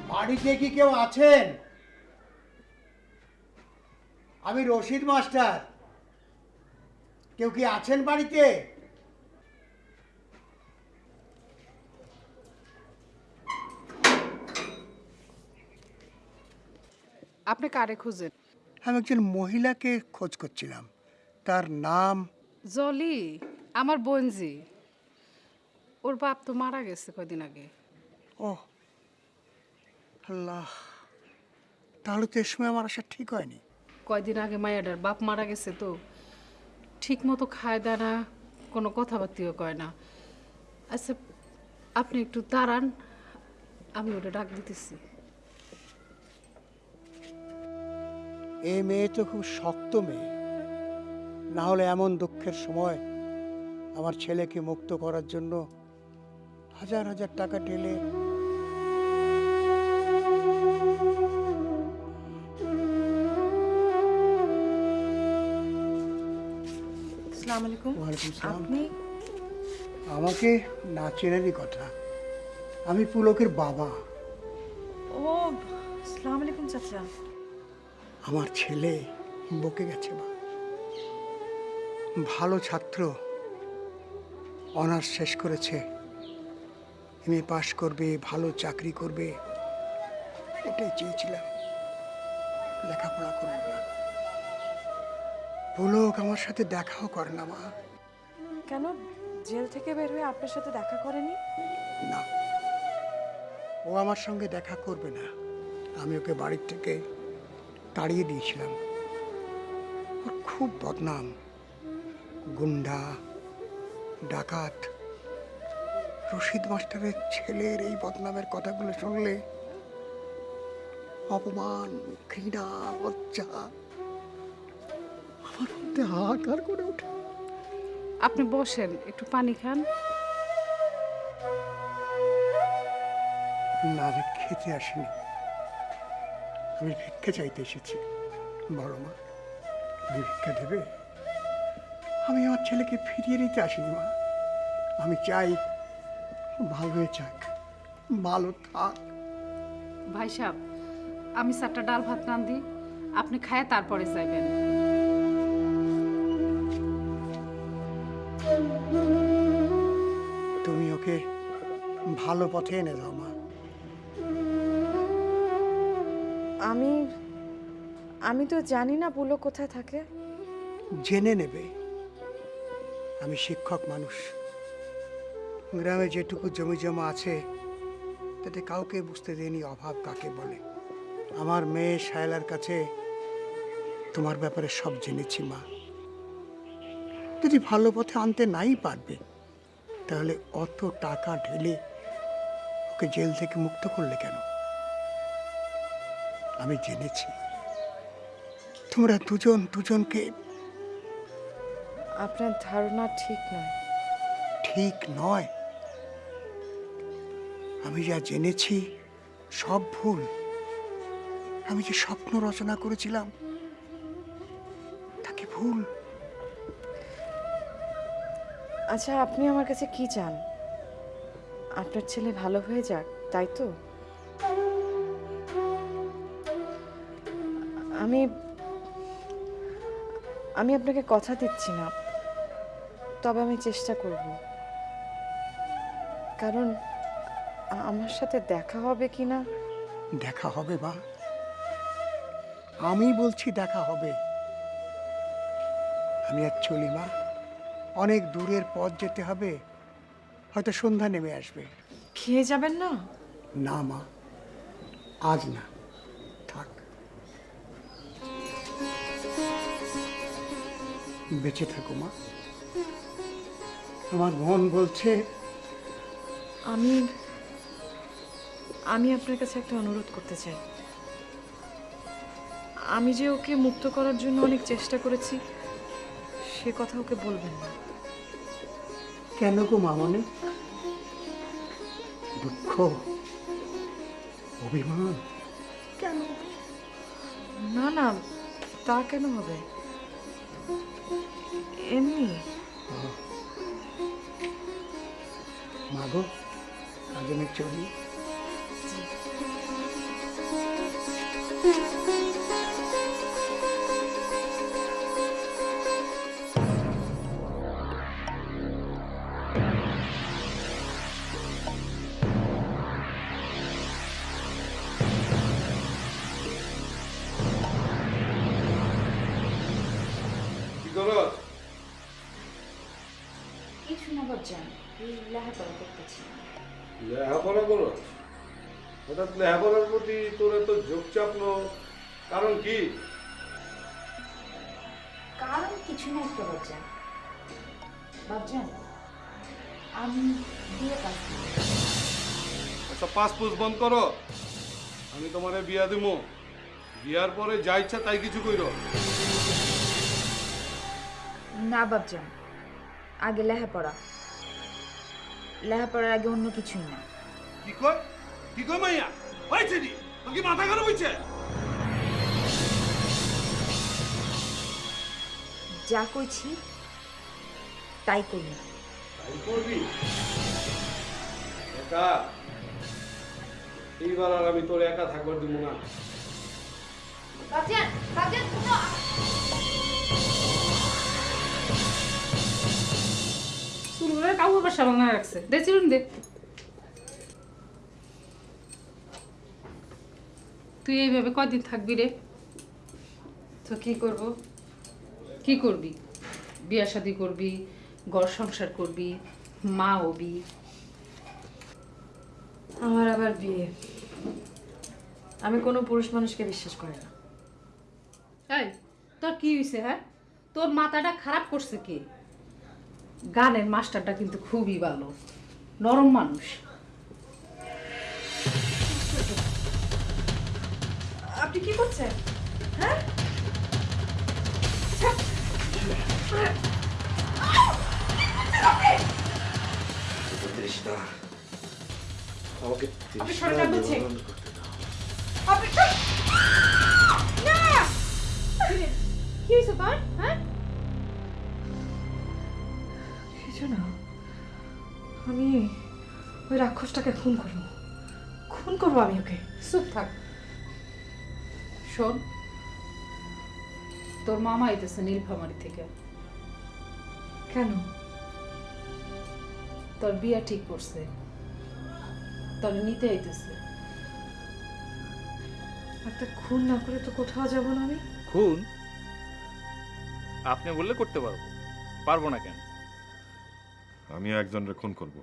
বাড়িতে কি কেউ আছেন? আমি রশিদ মাস্টার। কেউ কি আছেন বাড়িতে? আপনি কারে খুঁজেন? আমি একজন মহিলাকে খোঁজ করছিলাম। তার নাম? জলি আমার বোনজি। ওর বাপ তো মারা গেছে কয়দিন আগে। ও আল্লাহ। তাহলে তো এ সময় আমার আসা ঠিক হয়নি। কয়দিন আগে মায়াডার বাপ মারা গেছে তো। ঠিক মতো খায় দেয় না, কোনো কথাবার্তিও কয় না। আচ্ছা আপনি একটু দাঁড়ান, আমি ওটা ডাক দিতেছি। এই মেয়ে তো খুব শক্ত মেয়ে। না হলে এমন দুঃখের সময় আমার ছেলেকে মুক্ত করার জন্য হাজার হাজার টাকা ঢেলে আসসালামু আলাইকুম। আপনি? আমাকে না চেনেরই কথা। আমি পুলকের বাবা। ও আসসালামু আলাইকুম চাচা। আমার ছেলে বকে গেছে মা ভালো ছাত্র। অনার্স শেষ করেছে। এমএ পাশ করবে ভালো চাকরি করবে। এটাই চেয়েছিলাম। লেখাপড়া করবে না। পুলক আমার সাথে দেখাও করে না মা। কেন? জেল থেকে বের হয়ে আপনার সাথে দেখা করেনি? না। ও আমার সঙ্গে দেখা করবে না। আমি ওকে বাড়ির থেকে তাড়িয়ে দিয়েছিলাম। ওর খুব বদনাম। গুন্ডা ডাকাত। রশিদ মাস্টারের ছেলের এই বদনামের কথাগুলো শুনলে অপমান ঘৃণা লজ্জা মধ্যে হাহাকার করে ওঠে। আপনি বসেন একটু পানি খান। না আমি খেতে আসিনি। আমি ভিক্ষা চাইতে এসেছি বড় মা। তুমি ভিক্ষা দেবে? আমি আমার ছেলেকে ফিরিয়ে নিতে আসিনি মা। আমি চাই ভালো হয়ে যাক ভালো থাক। ভাই সাহেব আমি চারটা ডাল ভাত রান্ধি আপনি খায় তারপরে যাইবেন। তুমি ওকে ভালো পথে এনে দাও মা। আমি আমি তো জানি না পুলক কোথায় থাকে। জেনে নেবে। আমি শিক্ষক মানুষ। গ্রামে যেটুকু জমি জমা আছে তাতে কাউকে বুঝতে দেয়নি অভাব কাকে বলে। আমার মেয়ে শায়লার কাছে তোমার ব্যাপারে সব জেনেছি মা। যদি ভালো পথে আনতে নাই পারবে তাহলে অত টাকা ঢেলে ওকে জেল থেকে মুক্ত করলে কেন? আমি জেনেছি। তোমরা দুজন দুজনকে আপনার ধারণা ঠিক নয়। ঠিক নয়। আমি যা জেনেছি সব ভুল। আমি যে স্বপ্ন রচনা করেছিলাম তাকে ভুল? আচ্ছা আপনি আমার কাছে কি চান? আপনার ছেলে ভালো হয়ে যাক, তাই তো? আমি আমি আপনাকে কথা দিচ্ছি না, তবে আমি চেষ্টা করব। কারণ আমার সাথে দেখা হবে কি না? দেখা হবে বা আমি বলছি দেখা হবে। আমি আর চলি, মা। অনেক দূরের পথ যেতে হবে। হয়তো সন্ধ্যা নেমে আসবে। খেয়ে যাবেন না? না মা। আজ না। থাক। বেঁচে থাকো মা। আমার মন বলছে আমি আমি আপনার কাছে একটা অনুরোধ করতে চাই। আমি যে ওকে মুক্ত করার জন্য অনেক চেষ্টা করেছি সে কথা ওকে বলবেন না। কেন গো মামনে? দুঃখ অভিমান? কেন? না না তা কেন হবে? এমনি। মাগো আজ আমি চলি। কি পাঁচ পুষ বন্ধ করো। আমি তোমারে বিয়া দিমু। বিয়ার পরে যা ইচ্ছা তাই কিছু কইর। না বাবজান আগে লেখাপড়া। লেখাপড়ার আগে অন্য কিছুই না। কি কয়? কি কয় মাইয়া? হয়েছে নি? তোর কি মাথা খারাপ হয়েছে যা কইছি তাই করি তাই করবি? একা এইবার আর আমি তোর একা থাকবার দিব না। বাসা রাখছে। দে চিরুন দে। তুই এইভাবে কদিন থাকবি রে? তো কি করব? কি করবি? বিয়া শাদি করবি ঘর সংসার করবি মা হবি। আমার আবার বিয়ে। আমি কোনো পুরুষ মানুষকে বিশ্বাস করি না। এই তোর কি হয়েছে হ্যাঁ? তোর মাথাটা খারাপ করছে কে? গানের মাস্টারটা কিন্তু খুবই ভালো। নরম মানুষ। আপনি কি করছেন? হ্যাঁ? আমাকে আপনি সরে যান বলছি। আপনি না! কি হয়েছে তোর হ্যাঁ? কিছু না আমি ওই রাক্ষসটাকে খুন করব। খুন করব আমি ওকে। চুপ থাক। শোন তোর মামা আইতেছে নীলফামারি থেকে। কেন? তোর বিয়া ঠিক করছে। তোর নিতে আইতেছে। একটা খুন না করে তো কোথাও যাব না আমি? খুন? আপনি বললে করতে পারব। পারব না কেন? আমিও একজনের খুন করব।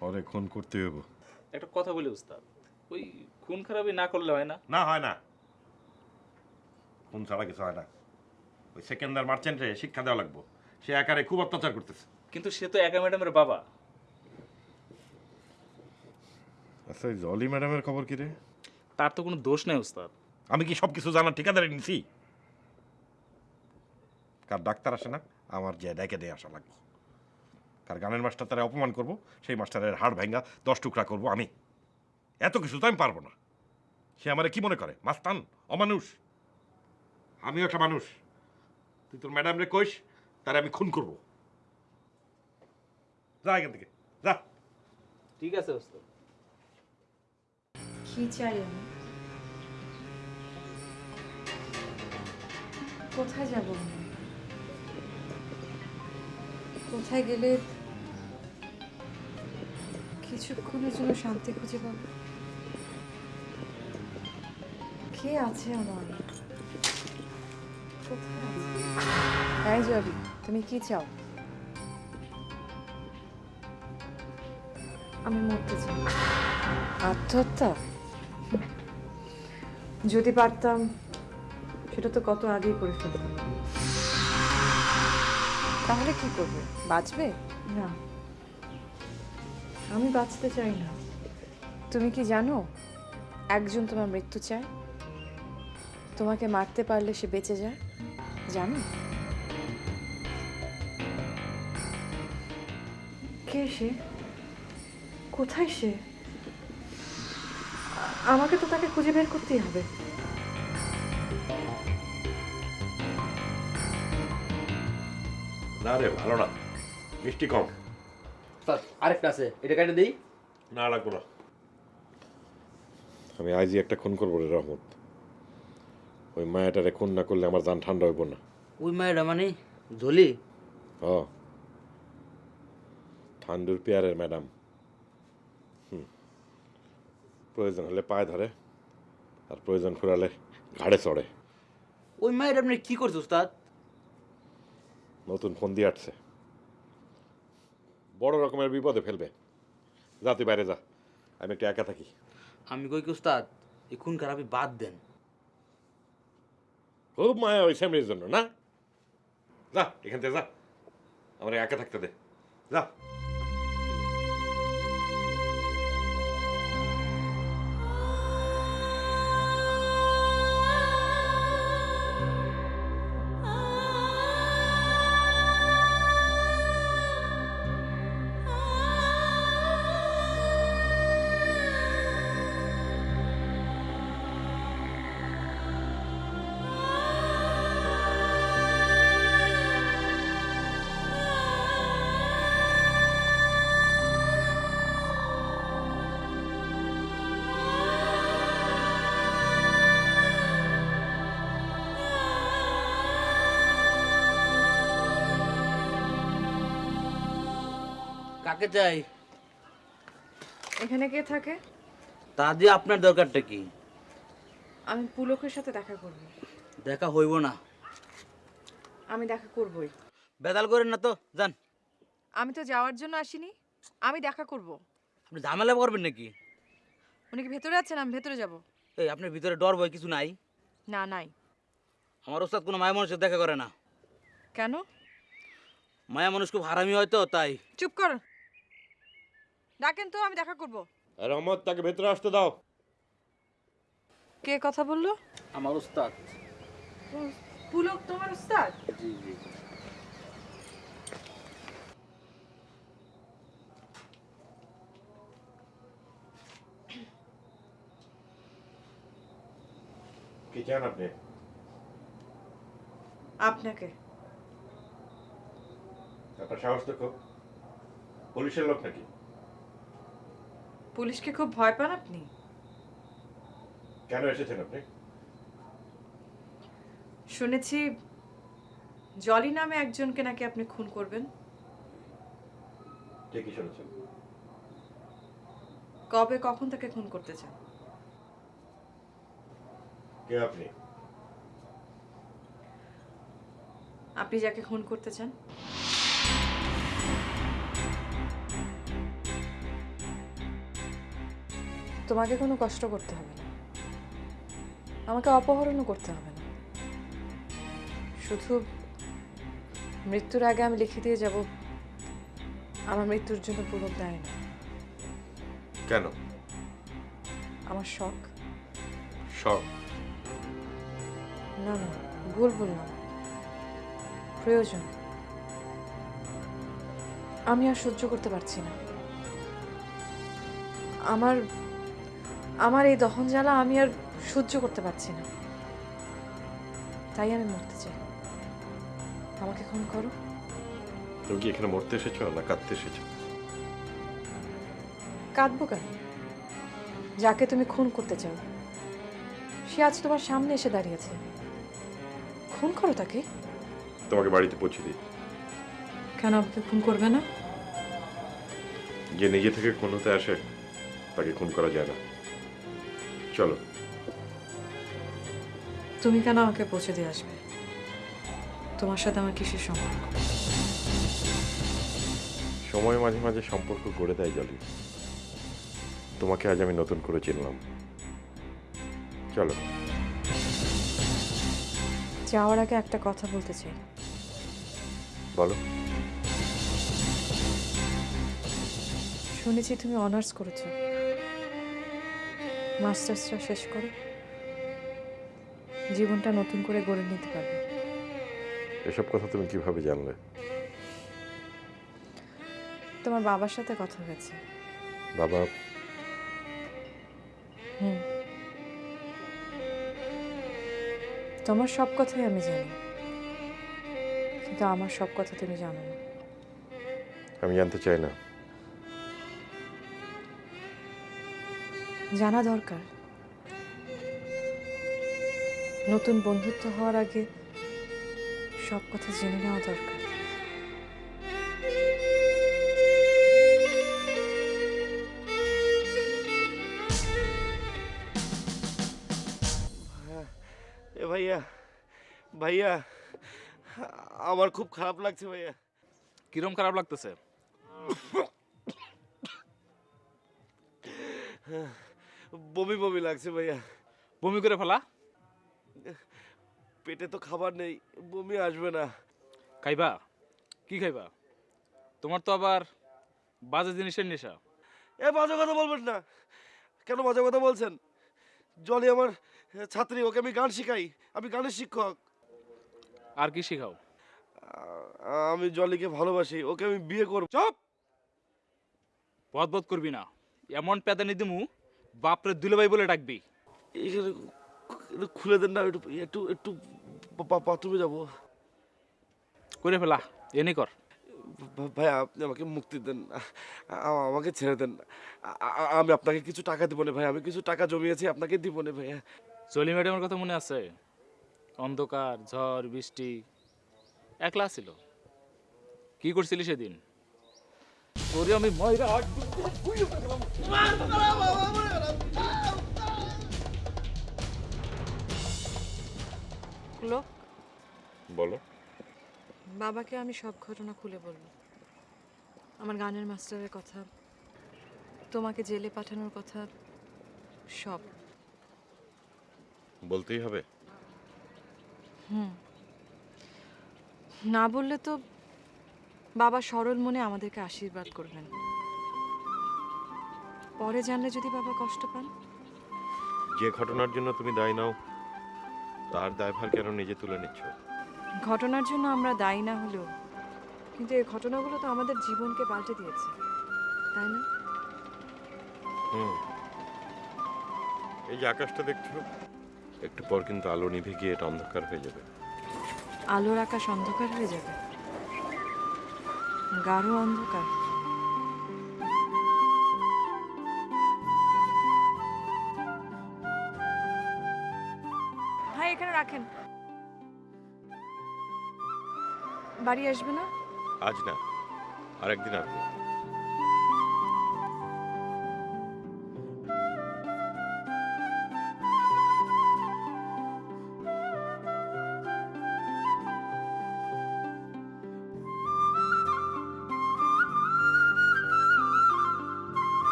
পরে খুন করতে হইব। একটা কথা বলি উস্তাদ ওই খুন খারাপই না করলে হয় না? না হয় না। খুন ছাড়া কিছু হয় না। ওই সেকেন্ডার মার্চেন্টে শিক্ষা দেওয়া লাগবো। সে একারে খুব অত্যাচার করতেছে। কিন্তু সে তো একা ম্যাডামের বাবা। আচ্ছা জলি ম্যাডামের খবর কি রে? তার তো কোনো দোষ নেই উস্তাদ। আমি কি সব কিছু জানার ঠিকাদারি নিছি? কার ডাক্তার আসে না আমার যে ডেকে দিয়ে আসা লাগবে। কার গানের মাস্টার তারা অপমান করব সেই মাস্টারের হাড় ভেঙ্গা দশ টুকরা করব আমি। এত কিছু তো আমি পারব না। সে আমারে কি মনে করে? মাস্তান অমানুষ। আমিও একটা মানুষ। তুই তোর ম্যাডাম রে কইস তারে আমি খুন করব। যা এখান থেকে যা। ঠিক আছে উস্তাদ। কি চাই আমি কোথায় যাব আমি? কোথায় গেলে কিছুক্ষণের জন্য শান্তি খুঁজে পাবো? কে আছে আমার? কোথায় জলি তুমি কি চাও? আমি মরতে চাই। আত্মহত্যা? যদি পারতাম সেটা তো কত আগেই করে ফেলতাম। তাহলে কি করবে? বাঁচবে? না। আমি বাঁচতে চাই না। তুমি কি জানো একজন তোমার মৃত্যু চায়? তোমাকে মারতে পারলে সে বেঁচে যায়। জানো? কে সে? কোথায় সে? আমাকে তো তাকে খুঁজে বের করতেই হবে। না রে ভালো না। মিষ্টি কম। আরেকটা আছে। এটা কাটে দেই? না লাগবো না। আমি আজই একটা খুন করব রে রহমত। ওই মায়াটারে খুন না করলে আমার জান ঠান্ডা হইব না। ওই মায়েরা মানে? ঝলি? হ। ঠান্ডুর পেয়ারের ম্যাডাম। প্রয়োজন হলে পায়ে ধরে আর প্রয়োজন ফুরালে ঘাড়ে চড়ে। ওই মায়ের আপনি কি করছে উস্তাদ? নতুন ফোন দিয়ে আসছে বড় রকমের বিপদে ফেলবে। যা তুই বাইরে যা। আমি একটু একা থাকি। আমি কই কি উস্তাদ? এই খুন খারাপি বাদ দেন। খুব মায়া ওই স্যামরির জন্য না? যা এখান থেকে যা। আমার একা থাকতে দে। যা। কাকে চাই? এখানে কে থাকে? তা দিয়ে আপনার দরকারটা কি? আমি পুলকের সাথে দেখা করব। দেখা হইব না। আমি দেখা করবই। বেদাল করেন না তো যান। আমি তো যাওয়ার জন্য আসিনি আমি দেখা করব। আপনি ঝামেলা করবেন নাকি? উনি কি ভেতরে আছেন? আমি ভেতরে যাব। এই আপনার ভিতরে ডর ভয় কিছু নাই? না নাই। আমার ওস্তাদ কোনো মায়া মানুষের দেখা করে না। কেন? মায়া মানুষ খুব হারামি হয় তো তাই। চুপ কর। ডাকেন তো আমি দেখা করব। রহমত তাকে ভেতরে আসতে দাও। কে কথা বলল? আমার ওস্তাদ। পুলক তোমার উস্তাদ জি জি। কি চান আপনি? আপনাকে। আপনার সাহস তো খুব। পুলিশের লোক নাকি? পুলিশকে খুব ভয় পান আপনি? কেন এসেছেন আপনি? শুনেছি জলি নামে একজনকে নাকি আপনি খুন করবেন। ঠিকই শুনেছেন। কবে কখন তাকে খুন করতে চান? কে আপনি? আপনি যাকে খুন করতে চান? তোমাকে কোনো কষ্ট করতে হবে না। আমাকে অপহরণও করতে হবে না। শুধু মৃত্যুর আগে আমি লিখে দিয়ে যাব আমার মৃত্যুর জন্য পুরো দায় না কেন? আমার শখ। শখ? না না ভুল বললাম। প্রয়োজন। আমি আর সহ্য করতে পারছি না। আমার আমার এই দহন জ্বালা আমি আর সহ্য করতে পারছি না। তাই আমি মরতে চাই। আমাকে খুন করো। তুমি কি এখানে মরতে এসেছ না কাঁদতে এসেছ? কাঁদবো কেন? যাকে তুমি খুন করতে চাও। সে আজ তোমার সামনে এসে দাঁড়িয়েছে খুন করো তাকে। তোমাকে বাড়িতে পৌঁছে দিই। কেন আমাকে খুন করবে না? যে নিজে থেকে খুন হতে আসে তাকে খুন করা যায় না। চলো। তুমি কেন আমাকে পৌঁছে দিয়ে আসবে? তোমার সাথে আমার কিসের সম্পর্ক? সময় মাঝে মাঝে সম্পর্ক গড়ে দেয় জলি। তোমাকে আজ আমি নতুন করে চিনলাম। চলো। যাওয়ার আগে একটা কথা বলতে চাই। বলো। শুনেছি তুমি অনার্স করেছ। মাস্টার্সটা শেষ করো জীবনটা নতুন করে গড়ে নিতে পারবে। এসব কথা তুমি কীভাবে জানলে? তোমার বাবার সাথে কথা হয়েছে। বাবা? হুম। তোমার সব কথাই আমি জানি। কিন্তু আমার সব কথা তুমি জানো না। আমি জানতে চাই না। জানা দরকার। নতুন বন্ধুত্ব হওয়ার আগে সব কথা জেনে নেওয়া দরকার। এ ভাইয়া ভাইয়া আমার খুব খারাপ লাগছে ভাইয়া। কিরম খারাপ লাগতেছে? বমি বমি লাগছে ভাইয়া। বমি করে ফেলা? পেটে তো খাবার নেই বমি আসবে না। খাইবা? কি খাইবা? তোমার তো আবার বাজে জিনিসের নেশা। এ বাজে কথা বলবেন না। কেন বাজে কথা বলছেন? জলি আমার ছাত্রী ওকে আমি গান শিখাই। আমি গানের শিক্ষক। আর কি শিখাও? আমি জলিকে ভালোবাসি ওকে আমি বিয়ে করব। চপ! বদবদ করবি না। এমন পেদানি দিমু বাপরে দুলাভাই বলে ডাকবি। এখানে খুলে দেন না একটু একটু একটু বাথরুমে যাব। করে ফেলা এনে কর। ভাই আপনি আমাকে মুক্তি দেন আমাকে ছেড়ে দেন আমি আপনাকে কিছু টাকা দিব না ভাই আমি কিছু টাকা জমিয়েছি আপনাকে দিব না ভাইয়া চলি ম্যাডামের কথা মনে আছে? অন্ধকার ঝড় বৃষ্টি একলা ছিল? কি করছিলি সেদিন? আমি ময়রা লোক বলো। বাবাকে আমি সব ঘটনা খুলে বলব। আমার গানের মাস্টারের কথা তোমাকে জেলে পাঠানোর কথা সব। বলতেই হবে। হুম। না বললে তো বাবা সরল মনে আমাদেরকে আশীর্বাদ করবেন। পরে জানলে যদি বাবা কষ্ট পান। যে ঘটনার জন্য তুমি দায়ী নাও তার দায়ভার কেন নিজে তুলে নিচ্ছ? ঘটনার জন্য আমরা দায়ী না হলেও কিন্তু এই ঘটনাগুলো তো আমাদের জীবনকে পাল্টে দিয়েছে তাই না? হুম। এই যে আকাশটা দেখছ একটু পর কিন্তু আলো নিভে গিয়ে এটা অন্ধকার হয়ে যাবে। আলোর আকাশ অন্ধকার হয়ে যাবে। গাঢ় অন্ধকার হ্যাঁ এখানে রাখেন। বাড়ি আসবে না? আজ না আরেকদিন আসব।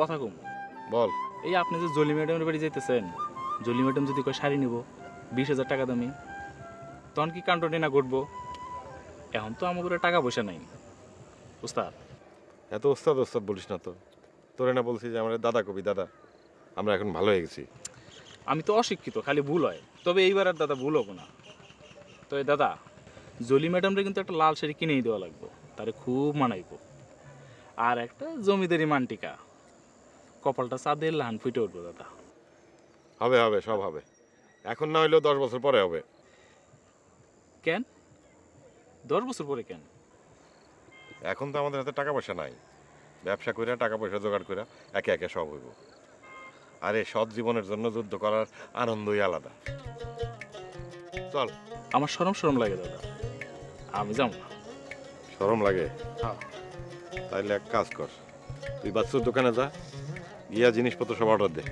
কথা কম। বল। এই আপনি যে জলি ম্যাডামের বাড়ি যেতেছেন জলি ম্যাডাম যদি কয় শাড়ি নিব বিশ হাজার টাকা দামি তখন কি কাণ্ডটি না ঘটবো? এখন তো আমাদের টাকা পয়সা নাই। উস্তাদ এত ওস্তাদ ওস্তাদ বলিস না তো। তোরে না বলছি যে আমার দাদা কবি দাদা। আমরা এখন ভালো হয়ে গেছি। আমি তো অশিক্ষিত খালি ভুল হয়। তবে এইবার আর দাদা ভুল হব না। তো এই দাদা জলি ম্যাডামরে কিন্তু একটা লাল শাড়ি কিনেই দেওয়া লাগবো। তারে খুব মানাইবো। আর একটা জমিদারি মানটিকা। কপালটা চাঁদের লান ফুটে উঠবো দাদা। হবে হবে সব হবে। এখন না হইলেও দশ বছর পরে হবে। কেন? দশ বছর পরে কেন? এখন তো আমাদের হাতে টাকা পয়সা নাই। ব্যবসা কইরা টাকা পয়সা জোগাড় কইরা একে একে সব হইব। আর সৎ জীবনের জন্য যুদ্ধ করার আনন্দই আলাদা। চল। আমার সরম সরম লাগে দাদা। আমি যাব না। সরম লাগে? হ্যাঁ। তাইলে এক কাজ কর। তুই বাচ্চুর দোকানে যা। গিয়া জিনিসপত্র সব অর্ডার দে।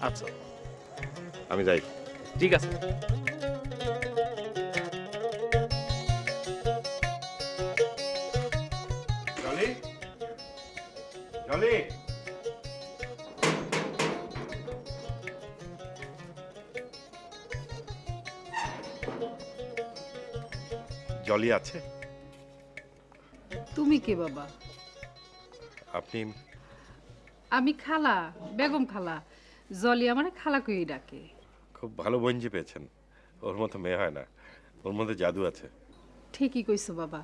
আচ্ছা। আমি যাই। ঠিক আছে। জলি? জলি? জলি আছে? তুমি কে বাবা? আপনি আমি খালা বেগম খালা। জলি আমার খালা কই ডাকে। খুব ভালো বঞ্জি পেয়েছেন। ওর মতো মেয়ে হয় না। ওর মধ্যে জাদু আছে। ঠিকই কইছো বাবা।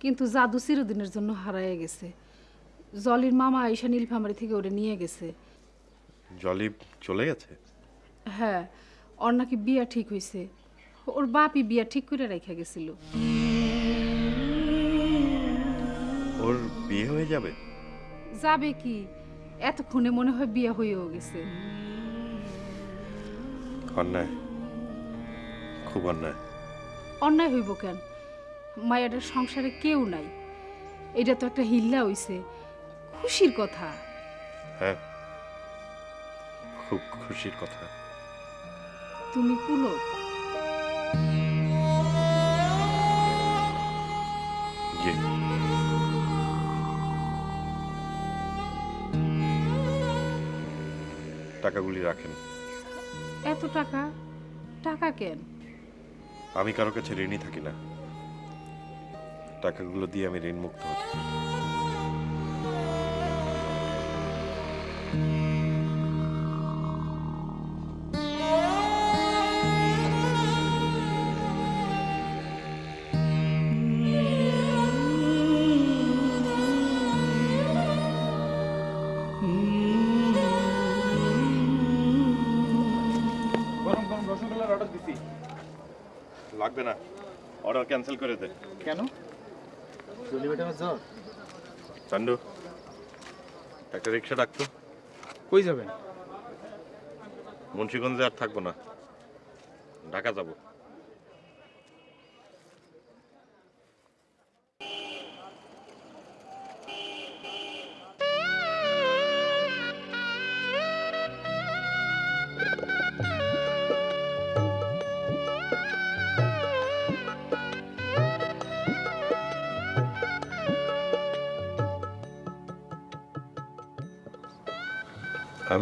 কিন্তু জাদু চিরদিনের জন্য হারায় গেছে। জলির মামা আইসা নীলফামারি থেকে ওরে নিয়ে গেছে। জলি চলে গেছে? হ্যাঁ ওর নাকি বিয়া ঠিক হইছে। ওর বাপই বিয়া ঠিক করে রেখে গেছিল। ওর বিয়ে হয়ে যাবে? যাবে কি? এতক্ষণে মনে হয় বিয়া হয়েও গেছে। অন্যায়। খুব অন্যায়। অন্যায় হইব কেন? মায়াটার সংসারে কেউ নাই। এটা তো একটা হিল্লা হইছে। খুশির কথা। হ্যাঁ। খুব খুশির কথা। তুমি পুলক টাকাগুলি রাখেন। এত টাকা? টাকা কেন? আমি কারও কাছে ঋণই থাকি না। টাকাগুলো দিয়ে আমি ঋণ মুক্ত ক্যান্সেল করে দে। কেন? চলি ম্যাডামের জ্বর চান্ডু একটা রিক্সা ডাকতো কই যাবেন? মুন্সিগঞ্জে আর থাকব না। ঢাকা যাব।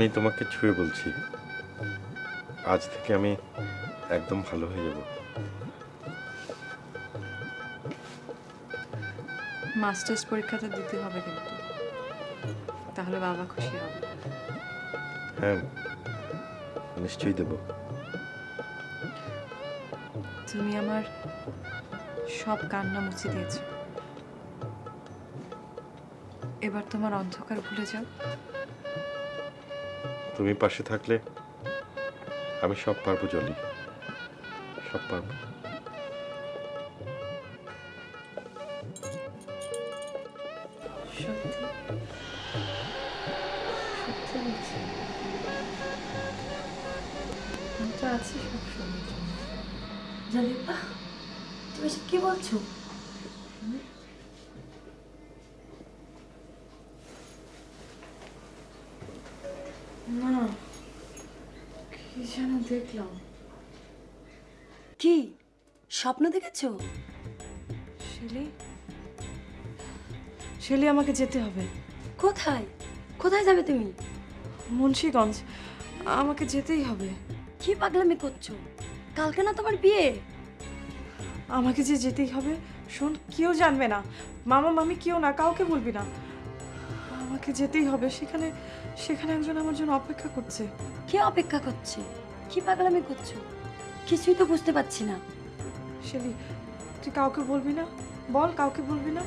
আমি তোমাকে ছুঁয়ে বলছি। আজ থেকে আমি একদম ভালো হয়ে যাব। মাস্টার্স পরীক্ষাটা দিতে হবে কিন্তু। তাহলে বাবা খুশি হবে। হ্যাঁ নিশ্চয়ই দেবো। তুমি আমার সব কান্না মুছে দিয়েছ। এবার তোমার অন্ধকার ভুলে যাও। তুমি পাশে থাকলে আমি সব পারব জলি। সব পারব। দেখেছ শেলি? শেলি আমাকে যেতে হবে। কোথায়? কোথায় যাবে তুমি? মুন্সিগঞ্জ। আমাকে যেতেই হবে। কি পাগলামি করছ? কালকে না তোমার বিয়ে? আমাকে যে যেতেই হবে শোন কেউ জানবে না। মামা মামি কেউ না কাউকে বলবি না। আমাকে যেতেই হবে সেখানে সেখানে একজন আমার জন্য অপেক্ষা করছে। কে অপেক্ষা করছে? কি পাগলামি করছ? কিছুই তো বুঝতে পারছি না। শেলি তুই কাউকে বলবি না? বল কাউকে বলবি না।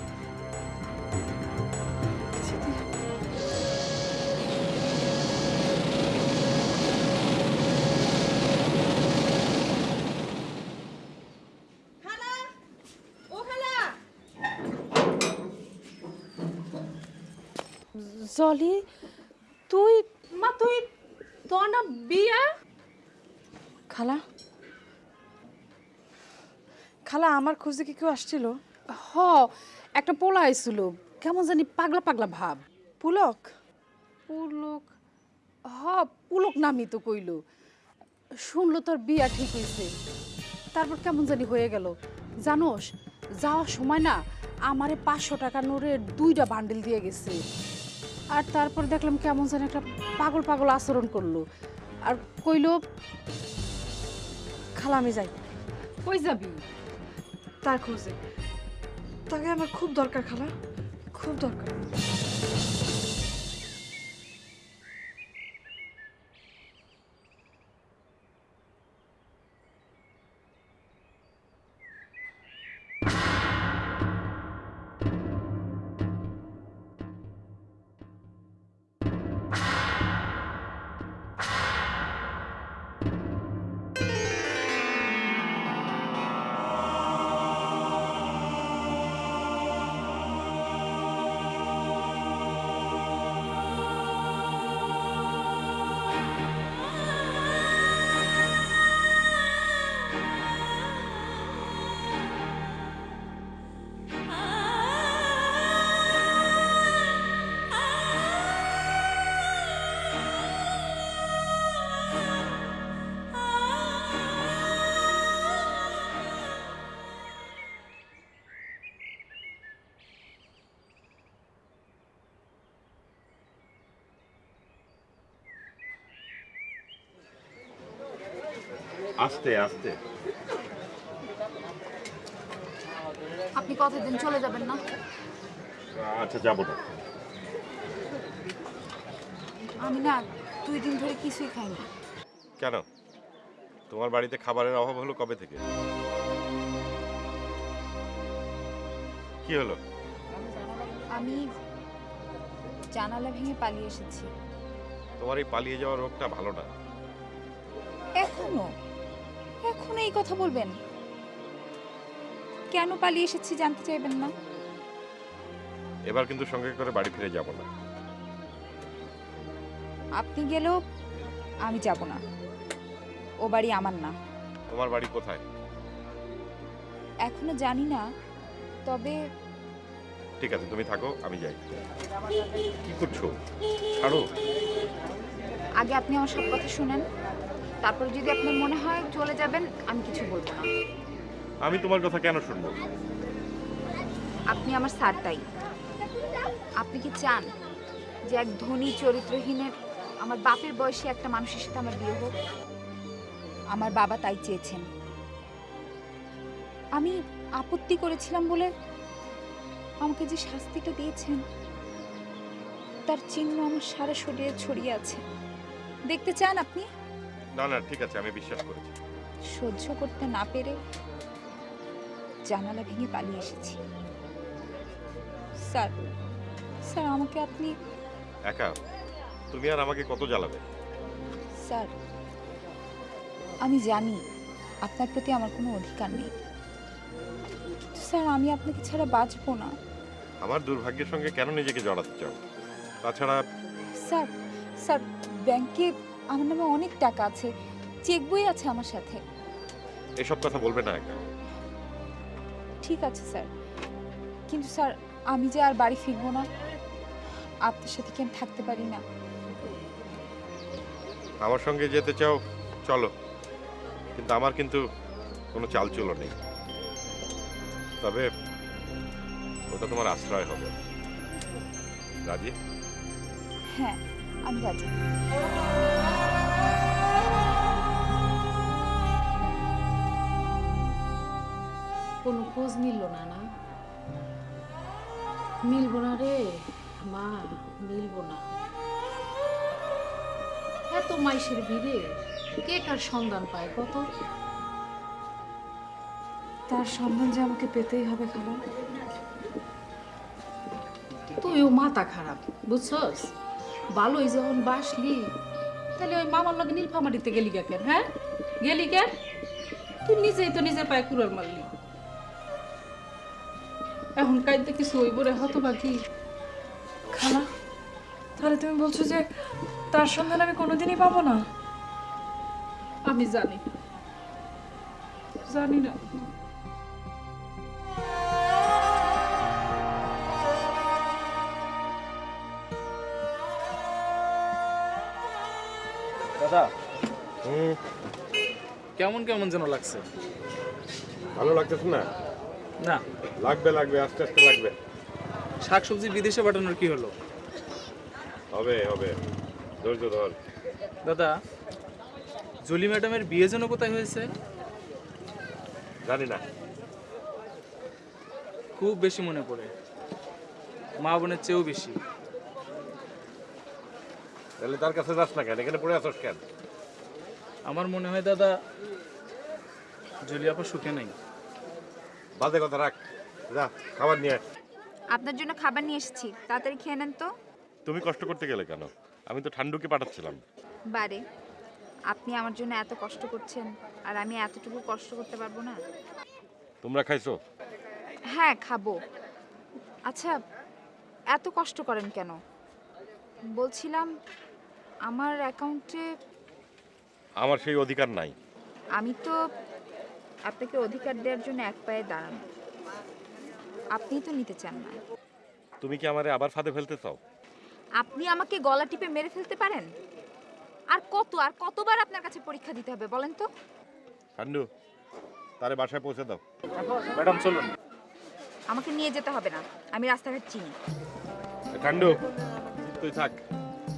জলি তুই মা তুই তোর না বিয়া? খালা খালা আমার খোঁজে কি কেউ আসছিল? হ একটা পোলা আইছিল। কেমন জানি পাগলা পাগলা ভাব। পুলক? পুলক? হ পুলক নামই তো কইল। শুনলো তোর বিয়া ঠিক হয়েছে তারপর কেমন জানি হয়ে গেল। জানোস যাওয়ার সময় না আমারে পাঁচশো টাকা নোরের দুইটা বান্ডেল দিয়ে গেছে। আর তারপর দেখলাম কেমন যেন একটা পাগল পাগল আচরণ করল। আর কইলো খালা আমি যাই। কই যাবি? তার খোঁজে। তাকে আমার খুব দরকার খালা। খুব দরকার। আস্তে আস্তে। আপনি কতদিন চলে যাবেন না? আচ্ছা যাব না। আমি না দুই দিন ধরে কিছুই খাইনি। কেন? তোমার বাড়িতে খাবারের অভাব হলো কবে থেকে? কি হলো? আমি জানালা ভেঙে পালিয়ে এসেছি। তোমার এই পালিয়ে যাওয়ার রোগটা ভালো না। এখনও? এখনও এই কথা বলবেন? কেন পালিয়ে এসেছি জানতে চাইবেন না? এবার কিন্তু সঙ্গে করে বাড়ি ফিরে যাব না। আপনি গেলেও আমি যাব না। ও বাড়ি আমার না। তোমার বাড়ি কোথায়? এখনও জানি না তবে ঠিক আছে তুমি থাকো আমি যাই। কি করছ? ছাড়ো। আগে আপনি আমার সব কথা শুনেন। তারপর যদি আপনার মনে হয় চলে যাবেন আমি কিছু বলব না। আমি তোমার কথা কেন শুনব? আপনি আমার স্যার তাই। আপনি কি চান যে এক ধনী চরিত্রহীনের আমার বাপের বয়সী একটা মানুষের সাথে আমার বিয়ে হোক? আমার বাবা তাই চেয়েছেন। আমি আপত্তি করেছিলাম বলে আমাকে যে শাস্তিটা দিয়েছেন তার চিহ্ন আমার সারা শরীরে ছড়িয়ে আছে। দেখতে চান আপনি? না না ঠিক আছে আমি বিশ্বাস করেছি। সহ্য করতে না পেরে জানালা ভেঙে পালিয়ে এসেছি। স্যার স্যার আমাকে আপনি একা? তুমি আর আমাকে কত জ্বালাবে? স্যার আমি জানি আপনার প্রতি আমার কোনো অধিকার নেই। কিন্তু স্যার আমি আপনাকে ছাড়া বাঁচবো না। আমার দুর্ভাগ্যের সঙ্গে কেন নিজেকে জড়াতে চাও? তাছাড়া স্যার স্যার ব্যাংকে আমার নামে অনেক টাকা আছে চেক বই আছে আমার সাথে। এসব কথা বলবে না একা। ঠিক আছে স্যার। কিন্তু স্যার আমি যে আর বাড়ি ফিরবো না আপনার সাথে কি আমি থাকতে পারি না? আমার সঙ্গে যেতে চাও চলো। কিন্তু আমার কিন্তু কোনো চালচুলো নেই। তবে ওটা তোমার আশ্রয় হবে। রাজি? হ্যাঁ আমি রাজি। খোঁজ মিলল না না। মিলবো না রে মা মিলবো না। এত মাইসের ভিড়ে কে কার সন্ধান পায় কত? তার সন্ধান যে আমাকে পেতেই হবে খালা। তুইও মাথা খারাপ বুঝছস? ভালোই যখন বাসলি তাহলে ওই মামার লগে নীলফামারিতে গেলি কেন হ্যাঁ? গেলি কেন তুই নিজেই তো নিজে পায়ে কুড়ার মারলি। এখন কাইতে কিছু হইব রে হতো বাকি খালা তাহলে তুমি বলছো যে তার সন্ধান আমি কোনোদিনই পাবো না? আমি জানি। জানি না। দাদা। কেমন কেমন যেন লাগছে? ভালো লাগতেছে না? না। লাগবে লাগবে আস্তে আস্তে লাগবে। শাকসবজি বিদেশে পাঠানোর কি হলো? হবে হবে। ধৈর্য ধর। দাদা জলি ম্যাডামের বিয়ে যেন কোথায় হয়েছে? জানি না। খুব বেশি মনে পড়ে। মা বোনের চেয়েও বেশি। তাহলে তার কাছে যাস না কেন? এখানে পড়ে আসস কেন? আমার মনে হয় দাদা জলিয়াপা সুখে নাই। বাজে কথা রাখ। যা খাবার নিয়ে আয়। আপনার জন্য খাবার নিয়ে এসেছি। তাড়াতাড়ি খেয়ে নেন তো। তুমি কষ্ট করতে গেলে কেন? আমি তো ঠান্ডুকে পাঠাচ্ছিলাম। বারে আপনি আমার জন্য এত কষ্ট করছেন আর আমি এতটুকু কষ্ট করতে পারব না। তোমরা খাইছো? হ্যাঁ খাব। আচ্ছা এত কষ্ট করেন কেন? বলছিলাম আমার অ্যাকাউন্টে আমার সেই অধিকার নাই। আমি তো আপনাকে অধিকার দেওয়ার জন্য এক পায়ে দাঁড়ানো। আপনি তো নিতে চান না। তুমি কি আমারে আবার ফাঁদে ফেলতে চাও? আপনি আমাকে গলা টিপে মেরে ফেলতে পারেন? আর কত আর কতবার আপনার কাছে পরীক্ষা দিতে হবে বলেন তো? ঠান্ডু তারে বাসায় পৌঁছে দাও। ম্যাডাম চলুন। আমাকে নিয়ে যেতে হবে না আমি রাস্তাঘাট চিনি। ঠান্ডু তুই থাক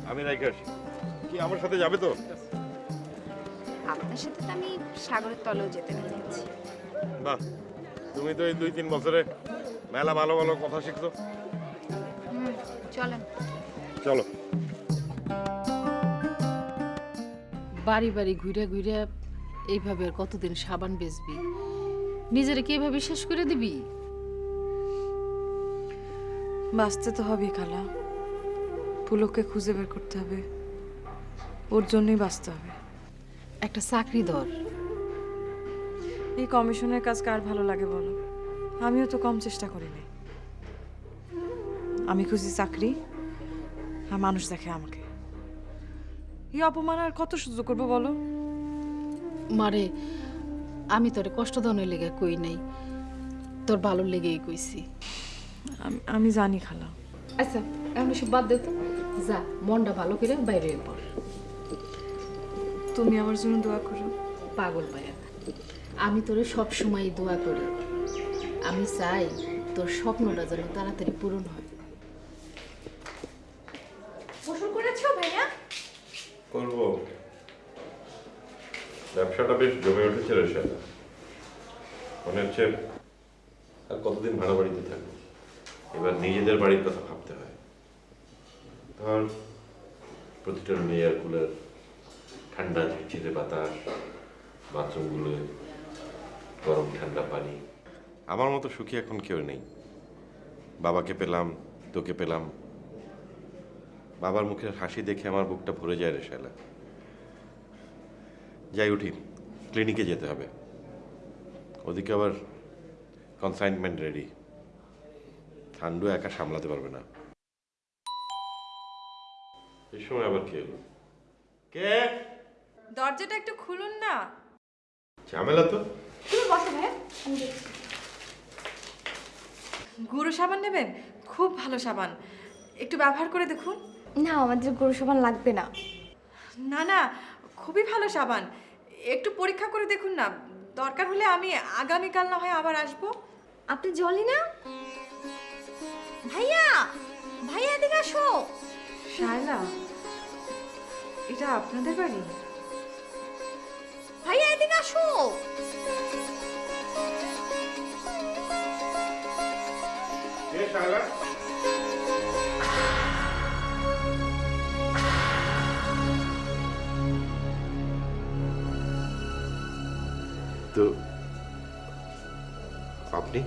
আমি আসি। কি আমার সাথে যাবে তো? আপনার সাথে তো আমি সাগরের তলেও যেতে আছি বাহ তুমি তো এই দুই তিন বছরে মেলা ভালো ভালো কথা শিখছো। চলেন। চলো। বাড়ি বাড়ি ঘুরে ঘুরে এইভাবে আর কতদিন সাবান বেচবি? নিজেরে কি এভাবে শেষ করে দিবি? বাঁচতে তো হবেই খালা। পুলককে খুঁজে বের করতে হবে। ওর জন্যই বাঁচতে হবে। একটা চাকরি দর এই কমিশনের কাজ কার ভালো লাগে বলো? আমিও তো কম চেষ্টা করিনি আমি খুঁজি চাকরি আর মানুষ দেখে আমাকে। এই অপমান আর কত সহ্য করব বলো? মারে আমি তোরে কষ্ট দানের লেগে কই নাই। তোর ভালো লেগেই কইছি। আমি- জানি খালা। আচ্ছা এখন সব বাদ দে তো। যা মনটা ভালো করে বাইরে পড় তুমি আমার জন্য দোয়া করো। পাগল পায়া আমি তোরে সব সময় দোয়া করি। আমি চাই তোর স্বপ্নটা যেন তাড়াতাড়ি পূরণ হয়। গোসল করেছ ভাইয়া? করব। ব্যবসাটা বেশ জমে উঠেছে রে শালা মনে হচ্ছে আর কতদিন ভাড়া বাড়িতে থাকব। এবার নিজেদের বাড়ির কথা ভাবতে হয়। ধর প্রতিটা রুমে এয়ার কুলার ঠান্ডা ঝিরঝিরে বাতাস, বাথরুমগুলো গরম ঠান্ডা পানি। আমার মতো সুখী এখন কেউ নেই। বাবাকে পেলাম, তোকে পেলাম। বাবার মুখের হাসি দেখে আমার বুকটা ভরে যায় রে শালা। যাই উঠি, ক্লিনিকে যেতে হবে। ওদিকে আবার কনসাইনমেন্ট রেডি ঠান্ডু একা সামলাতে পারবে না। এই সময় আবার কে? কে? দরজাটা একটু খুলুন না। ঝামেলা তো। তুমি বসো গুঁড়ো সাবান নেবেন? খুব ভালো সাবান। একটু ব্যবহার করে দেখুন। না আমাদের গরু সাবান লাগবে না। না না খুবই ভালো সাবান। একটু পরীক্ষা করে দেখুন না। দরকার হলে আমি আগামীকাল না হয় আবার আসব। আপনি জলি না? ভাইয়া ভাইয়া এদিকে আসো। শায়লা এটা আপনাদের বাড়ি? ভাইয়া এদিকে আসো। তো আপনি?